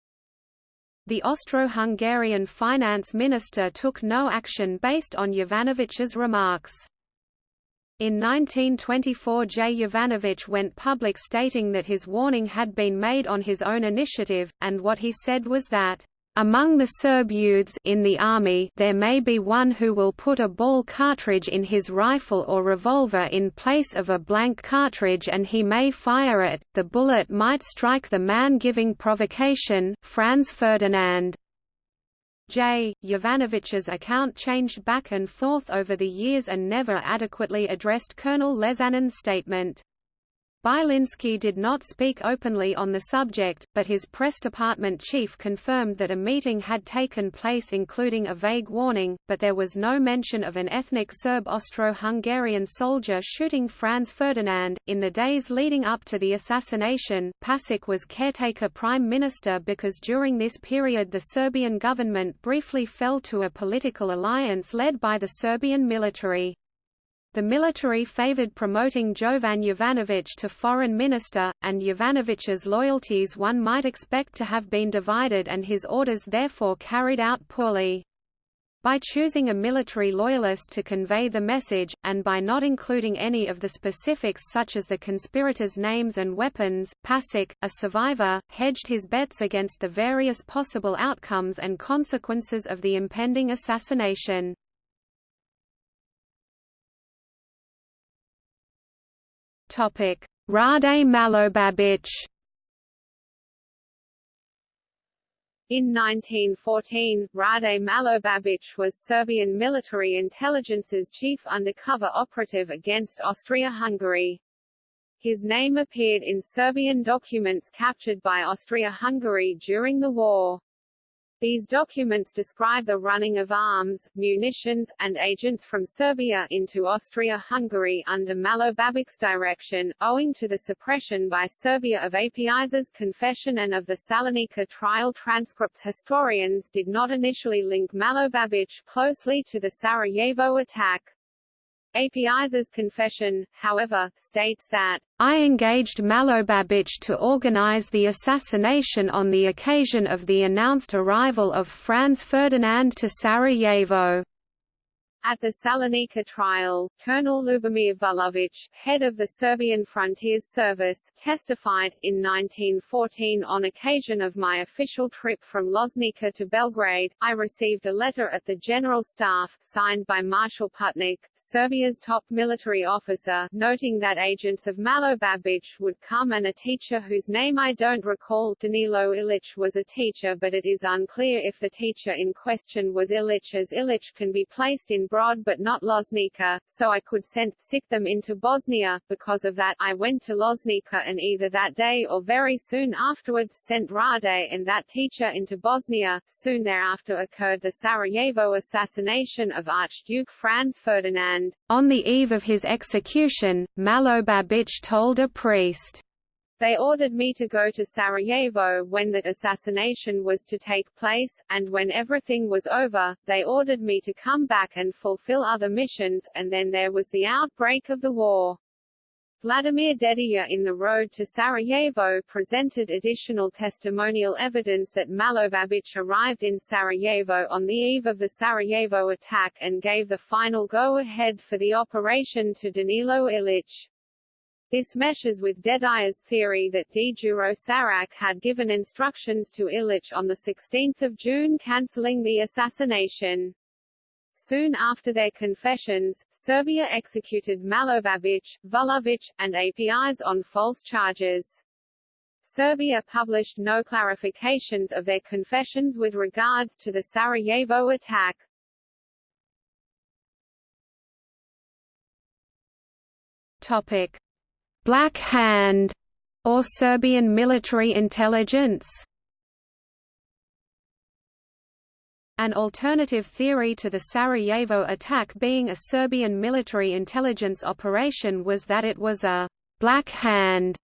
The Austro-Hungarian finance minister took no action based on Jovanović's remarks. In 1924 J. Jovanović went public stating that his warning had been made on his own initiative, and what he said was that among the Serb youths in the army there may be one who will put a ball cartridge in his rifle or revolver in place of a blank cartridge and he may fire it, the bullet might strike the man giving provocation, Franz Ferdinand. J. Jovanović's account changed back and forth over the years and never adequately addressed Colonel Lesanin's statement. Bilinski did not speak openly on the subject, but his press department chief confirmed that a meeting had taken place including a vague warning, but there was no mention of an ethnic Serb Austro-Hungarian soldier shooting Franz Ferdinand. In the days leading up to the assassination, Pasic was caretaker prime minister because during this period the Serbian government briefly fell to a political alliance led by the Serbian military. The military favored promoting Jovan Jovanović to foreign minister, and Jovanović's loyalties one might expect to have been divided and his orders therefore carried out poorly. By choosing a military loyalist to convey the message, and by not including any of the specifics such as the conspirators' names and weapons, Pasic, a survivor, hedged his bets against the various possible outcomes and consequences of the impending assassination. Topic: Rade Malobabić. In 1914, Rade Malobabić was Serbian military intelligence's chief undercover operative against Austria-Hungary. His name appeared in Serbian documents captured by Austria-Hungary during the war. These documents describe the running of arms, munitions, and agents from Serbia into Austria-Hungary under Malobabić's direction, owing to the suppression by Serbia of Apis's confession and of the Salonika trial transcripts historians did not initially link Malobabić closely to the Sarajevo attack. Apis's confession, however, states that I engaged Malobabić to organize the assassination on the occasion of the announced arrival of Franz Ferdinand to Sarajevo. At the Salonika trial, Colonel Ljubomir Vulović, head of the Serbian Frontiers Service, testified, in 1914 on occasion of my official trip from Loznica to Belgrade, I received a letter at the General Staff, signed by Marshal Putnik, Serbia's top military officer, noting that agents of Malobabić would come and a teacher whose name I don't recall Danilo Ilic was a teacher but it is unclear if the teacher in question was Ilic as Ilic can be placed in Brod but not Loznica, so I could send sick them into Bosnia. Because of that, I went to Loznica and either that day or very soon afterwards sent Rade and that teacher into Bosnia. Soon thereafter occurred the Sarajevo assassination of Archduke Franz Ferdinand. On the eve of his execution, Malobabić told a priest, they ordered me to go to Sarajevo when that assassination was to take place, and when everything was over, they ordered me to come back and fulfill other missions, and then there was the outbreak of the war. Vladimir Dedijer in The Road to Sarajevo presented additional testimonial evidence that Malobabić arrived in Sarajevo on the eve of the Sarajevo attack and gave the final go-ahead for the operation to Danilo Ilic. This meshes with Dedijer's theory that Djuro Sarac had given instructions to Ilic on 16 June cancelling the assassination. Soon after their confessions, Serbia executed Malobabić, Vulovic, and Apis on false charges. Serbia published no clarifications of their confessions with regards to the Sarajevo attack. Topic: Black Hand or Serbian military intelligence. An alternative theory to the Sarajevo attack being a Serbian military intelligence operation was that it was a «Black Hand»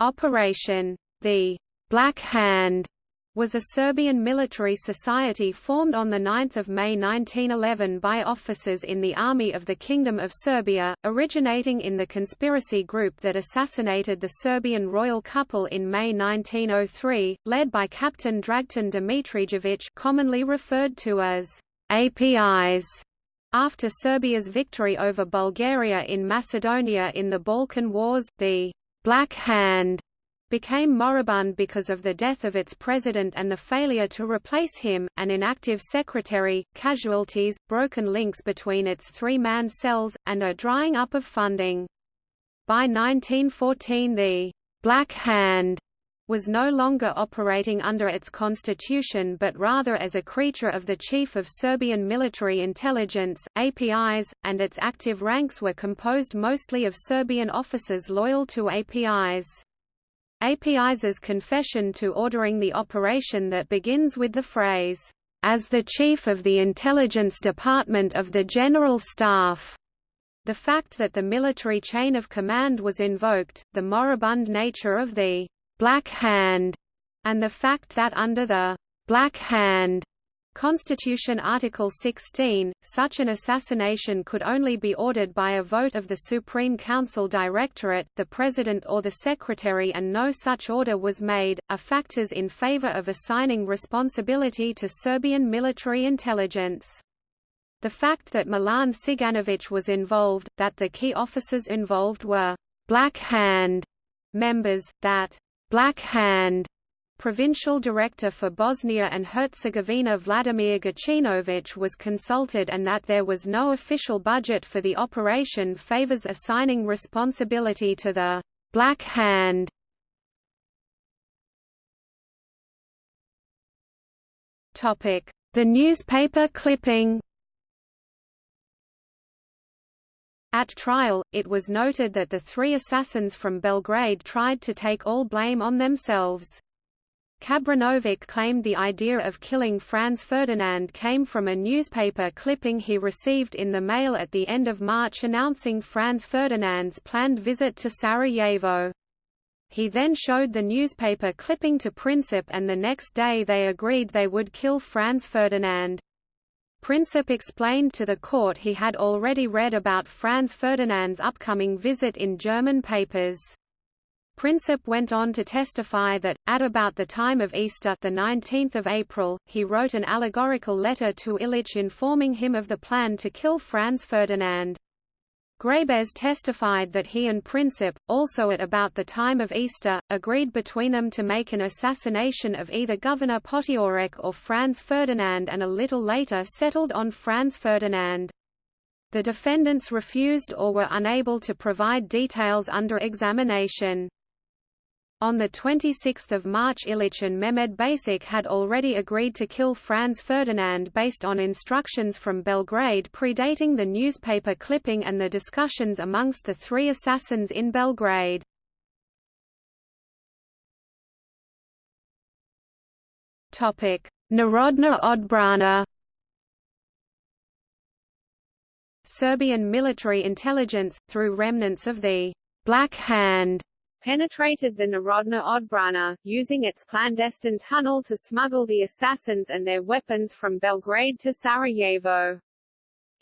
operation. The «Black Hand» was a Serbian military society formed on 9 May 1911 by officers in the Army of the Kingdom of Serbia, originating in the conspiracy group that assassinated the Serbian royal couple in May 1903, led by Captain Dragutin Dimitrijević commonly referred to as Apis. After Serbia's victory over Bulgaria in Macedonia in the Balkan Wars, the Black Hand became moribund because of the death of its president and the failure to replace him, an inactive secretary, casualties, broken links between its three-man cells, and a drying up of funding. By 1914 the «Black Hand» was no longer operating under its constitution but rather as a creature of the Chief of Serbian Military Intelligence Apis, and its active ranks were composed mostly of Serbian officers loyal to Apis. Apis's confession to ordering the operation that begins with the phrase, "...as the Chief of the Intelligence Department of the General Staff." The fact that the military chain of command was invoked, the moribund nature of the «Black Hand», and the fact that under the «Black Hand» Constitution Article 16, such an assassination could only be ordered by a vote of the Supreme Council Directorate, the President or the Secretary and no such order was made, are factors in favor of assigning responsibility to Serbian military intelligence. The fact that Milan Ciganovic was involved, that the key officers involved were «Black Hand» members, that «Black Hand» Provincial Director for Bosnia and Herzegovina Vladimir Gacinovic was consulted and that there was no official budget for the operation favors assigning responsibility to the «Black Hand». The newspaper clipping At trial, it was noted that the three assassins from Belgrade tried to take all blame on themselves. Čabrinović claimed the idea of killing Franz Ferdinand came from a newspaper clipping he received in the mail at the end of March announcing Franz Ferdinand's planned visit to Sarajevo. He then showed the newspaper clipping to Princip and the next day they agreed they would kill Franz Ferdinand. Princip explained to the court he had already read about Franz Ferdinand's upcoming visit in German papers. Princip went on to testify that, at about the time of Easter the 19th of April, he wrote an allegorical letter to Ilic informing him of the plan to kill Franz Ferdinand. Grabez testified that he and Princip, also at about the time of Easter, agreed between them to make an assassination of either Governor Potiorek or Franz Ferdinand and a little later settled on Franz Ferdinand. The defendants refused or were unable to provide details under examination. On 26 March Ilic and Mehmed Basic had already agreed to kill Franz Ferdinand based on instructions from Belgrade predating the newspaper clipping and the discussions amongst the three assassins in Belgrade. Narodna odbrana Serbian military intelligence, through remnants of the «Black Hand» penetrated the Narodna Odbrana, using its clandestine tunnel to smuggle the assassins and their weapons from Belgrade to Sarajevo.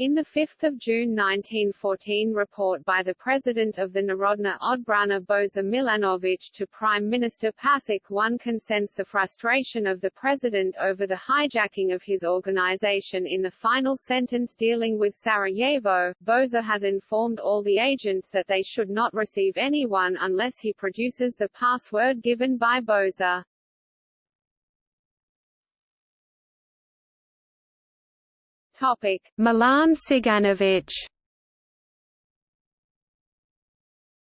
In the 5 June 1914 report by the President of the Narodna Odbrana Boza Milanovic to Prime Minister Pasic one can sense the frustration of the President over the hijacking of his organization in the final sentence dealing with Sarajevo. Boza has informed all the agents that they should not receive anyone unless he produces the password given by Boza. Topic: Milan Ciganovic.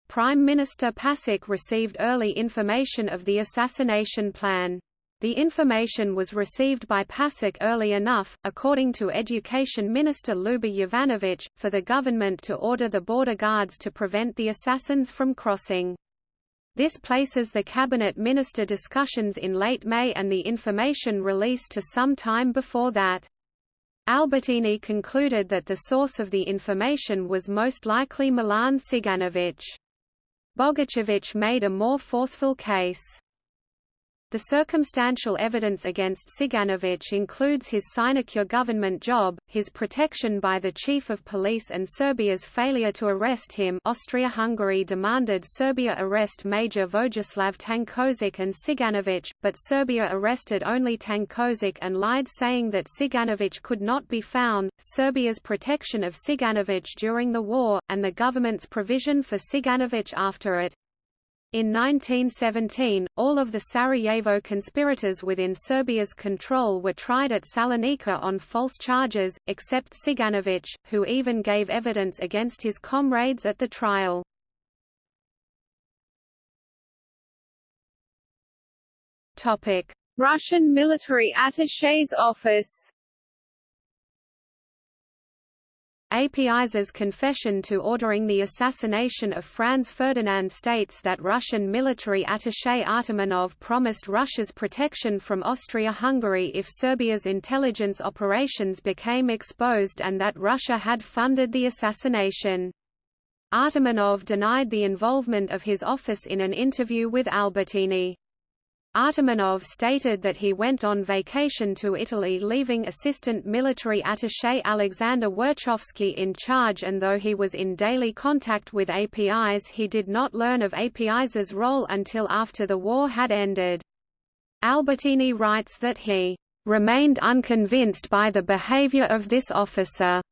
Prime Minister Pasic received early information of the assassination plan. The information was received by Pasic early enough, according to Education Minister Ljuba Jovanovic, for the government to order the border guards to prevent the assassins from crossing. This places the cabinet minister discussions in late May and the information released to some time before that. Albertini concluded that the source of the information was most likely Milan Ciganovic. Bogićević made a more forceful case. The circumstantial evidence against Ciganovic includes his sinecure government job, his protection by the chief of police and Serbia's failure to arrest him Austria-Hungary demanded Serbia arrest Major Vojislav Tankozic and Ciganovic, but Serbia arrested only Tankozic and lied saying that Ciganovic could not be found, Serbia's protection of Ciganovic during the war, and the government's provision for Ciganovic after it. In 1917, all of the Sarajevo conspirators within Serbia's control were tried at Salonika on false charges, except Ciganović, who even gave evidence against his comrades at the trial. Russian military attaché's office Apis's confession to ordering the assassination of Franz Ferdinand states that Russian military attaché Artamonov promised Russia's protection from Austria-Hungary if Serbia's intelligence operations became exposed and that Russia had funded the assassination. Artamonov denied the involvement of his office in an interview with Albertini. Artamonov stated that he went on vacation to Italy leaving Assistant Military Attaché Alexander Werchovsky in charge and though he was in daily contact with Apis he did not learn of Apis's role until after the war had ended. Albertini writes that he remained unconvinced by the behavior of this officer.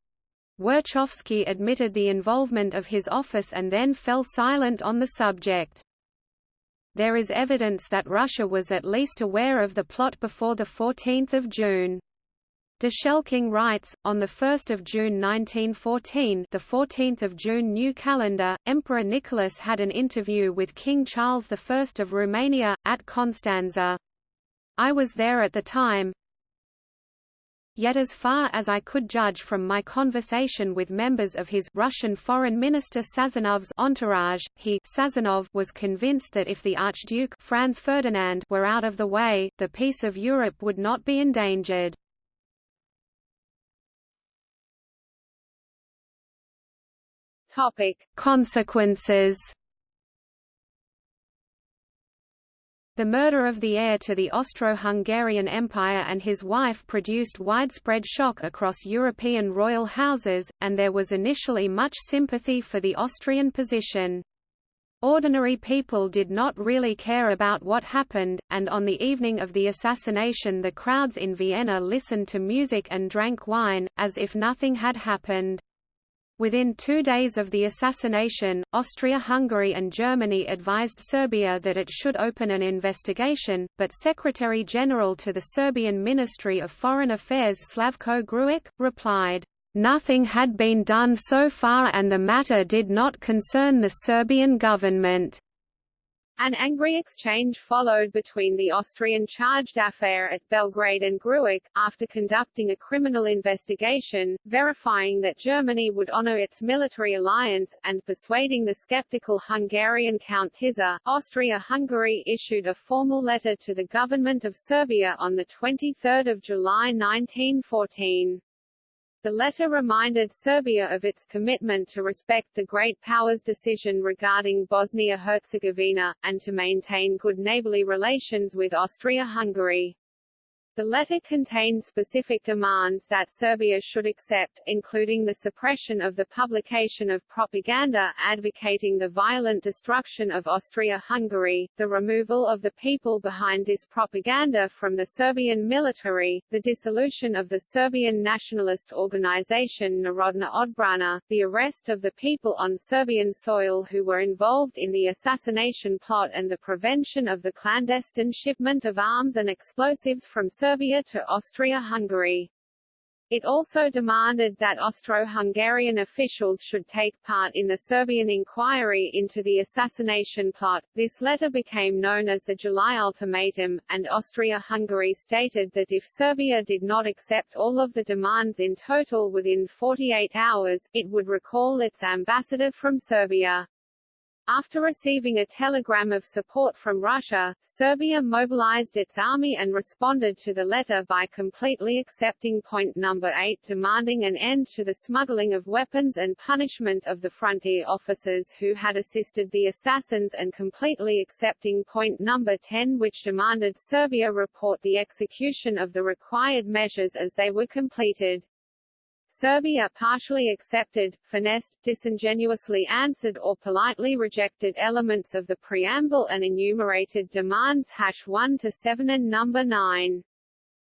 Werchovsky admitted the involvement of his office and then fell silent on the subject there is evidence that Russia was at least aware of the plot before 14 June. De Schelking writes, on 1 June 1914 the 14th of June new calendar, Emperor Nicholas had an interview with King Charles I of Romania, at Constanza. I was there at the time, Yet as far as I could judge from my conversation with members of his Russian Foreign Minister Sazonov's entourage, he Sazonov was convinced that if the Archduke Franz Ferdinand were out of the way, the peace of Europe would not be endangered. Topic: Consequences The murder of the heir to the Austro-Hungarian Empire and his wife produced widespread shock across European royal houses, and there was initially much sympathy for the Austrian position. Ordinary people did not really care about what happened, and on the evening of the assassination the crowds in Vienna listened to music and drank wine, as if nothing had happened. Within two days of the assassination, Austria-Hungary and Germany advised Serbia that it should open an investigation, but Secretary-General to the Serbian Ministry of Foreign Affairs Slavko Gruic, replied, "...nothing had been done so far and the matter did not concern the Serbian government." An angry exchange followed between the Austrian charge d'affaires at Belgrade and Gruic, after conducting a criminal investigation, verifying that Germany would honor its military alliance, and persuading the skeptical Hungarian Count Tisza, Austria-Hungary issued a formal letter to the government of Serbia on 23 July 1914. The letter reminded Serbia of its commitment to respect the Great Powers' decision regarding Bosnia-Herzegovina, and to maintain good neighborly relations with Austria-Hungary. The letter contained specific demands that Serbia should accept, including the suppression of the publication of propaganda advocating the violent destruction of Austria-Hungary, the removal of the people behind this propaganda from the Serbian military, the dissolution of the Serbian nationalist organization Narodna Odbrana, the arrest of the people on Serbian soil who were involved in the assassination plot and the prevention of the clandestine shipment of arms and explosives from Serbia to Austria-Hungary. It also demanded that Austro-Hungarian officials should take part in the Serbian inquiry into the assassination plot. This letter became known as the July Ultimatum, and Austria-Hungary stated that if Serbia did not accept all of the demands in total within 48 hours, it would recall its ambassador from Serbia. After receiving a telegram of support from Russia, Serbia mobilized its army and responded to the letter by completely accepting point number 8 demanding an end to the smuggling of weapons and punishment of the frontier officers who had assisted the assassins and completely accepting point number 10 which demanded Serbia report the execution of the required measures as they were completed. Serbia partially accepted, finessed, disingenuously answered or politely rejected elements of the preamble and enumerated demands hash 1 to 7 and number 9.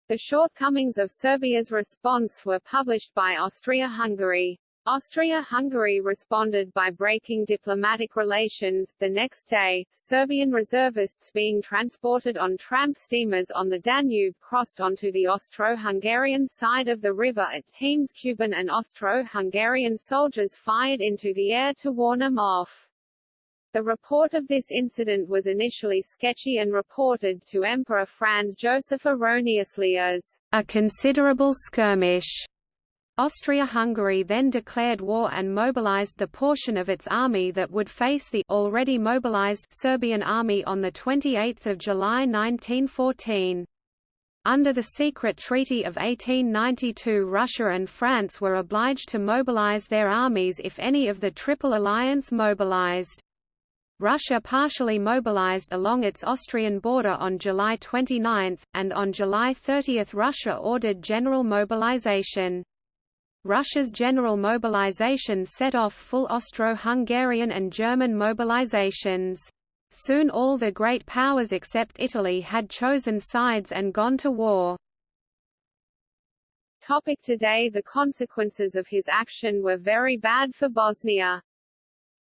The shortcomings of Serbia's response were published by Austria-Hungary. Austria-Hungary responded by breaking diplomatic relations. The next day, Serbian reservists being transported on tramp steamers on the Danube crossed onto the Austro-Hungarian side of the river at Temes-Kubin and Austro-Hungarian soldiers fired into the air to warn them off. The report of this incident was initially sketchy and reported to Emperor Franz Joseph erroneously as a considerable skirmish. Austria-Hungary then declared war and mobilized the portion of its army that would face the already mobilized Serbian army on 28 July 1914. Under the secret treaty of 1892 Russia and France were obliged to mobilize their armies if any of the Triple Alliance mobilized. Russia partially mobilized along its Austrian border on July 29, and on July 30 Russia ordered general mobilization. Russia's general mobilization set off full Austro-Hungarian and German mobilizations. Soon all the great powers except Italy had chosen sides and gone to war. Topic today The consequences of his action were very bad for Bosnia.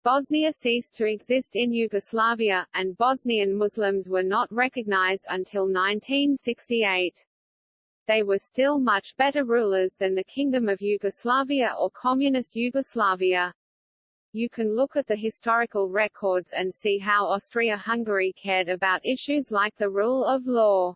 Bosnia ceased to exist in Yugoslavia, and Bosnian Muslims were not recognized until 1968 they were still much better rulers than the Kingdom of Yugoslavia or Communist Yugoslavia. You can look at the historical records and see how Austria-Hungary cared about issues like the rule of law.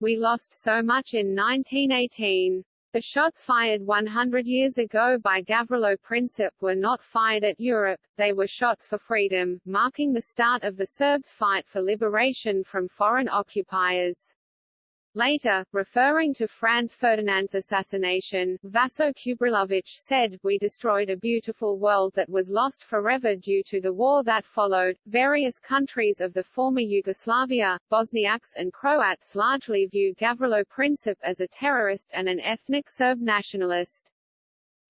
We lost so much in 1918. The shots fired 100 years ago by Gavrilo Princip were not fired at Europe, they were shots for freedom, marking the start of the Serbs' fight for liberation from foreign occupiers. Later, referring to Franz Ferdinand's assassination, Vaso Čubrilović said, We destroyed a beautiful world that was lost forever due to the war that followed. Various countries of the former Yugoslavia, Bosniaks and Croats largely view Gavrilo Princip as a terrorist and an ethnic Serb nationalist.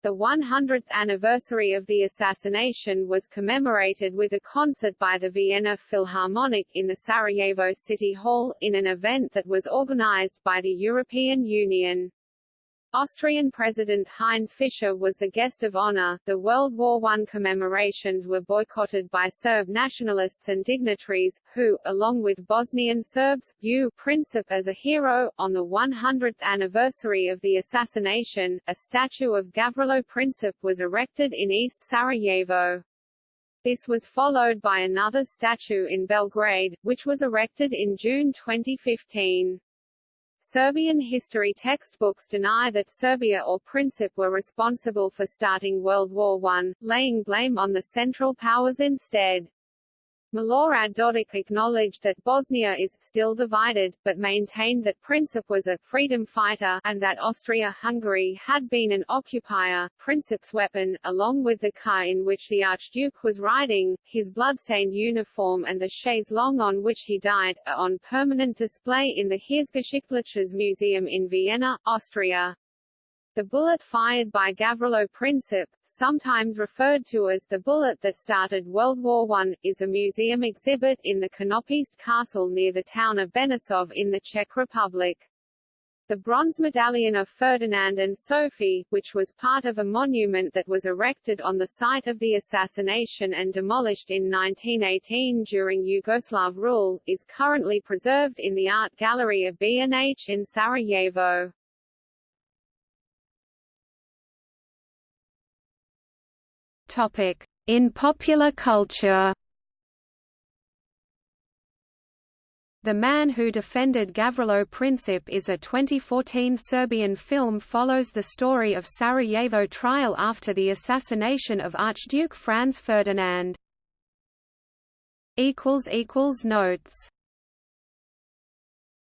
The 100th anniversary of the assassination was commemorated with a concert by the Vienna Philharmonic in the Sarajevo City Hall, in an event that was organized by the European Union. Austrian President Heinz Fischer was the guest of honor. The World War I commemorations were boycotted by Serb nationalists and dignitaries, who, along with Bosnian Serbs, view Princip as a hero. On the 100th anniversary of the assassination, a statue of Gavrilo Princip was erected in East Sarajevo. This was followed by another statue in Belgrade, which was erected in June 2015. Serbian history textbooks deny that Serbia or Princip were responsible for starting World War I, laying blame on the Central Powers instead. Milorad Dodik acknowledged that Bosnia is still divided, but maintained that Princip was a freedom fighter, and that Austria-Hungary had been an occupier. Princip's weapon, along with the car in which the Archduke was riding, his bloodstained uniform and the chaise longue on which he died, are on permanent display in the Heeresgeschichtliches Museum in Vienna, Austria. The bullet fired by Gavrilo Princip, sometimes referred to as the bullet that started World War I, is a museum exhibit in the Konopiste Castle near the town of Benešov in the Czech Republic. The bronze medallion of Ferdinand and Sophie, which was part of a monument that was erected on the site of the assassination and demolished in 1918 during Yugoslav rule, is currently preserved in the art gallery of B&H in Sarajevo. In popular culture. The Man Who Defended Gavrilo Princip is a 2014 Serbian film follows the story of Sarajevo trial after the assassination of Archduke Franz Ferdinand. Notes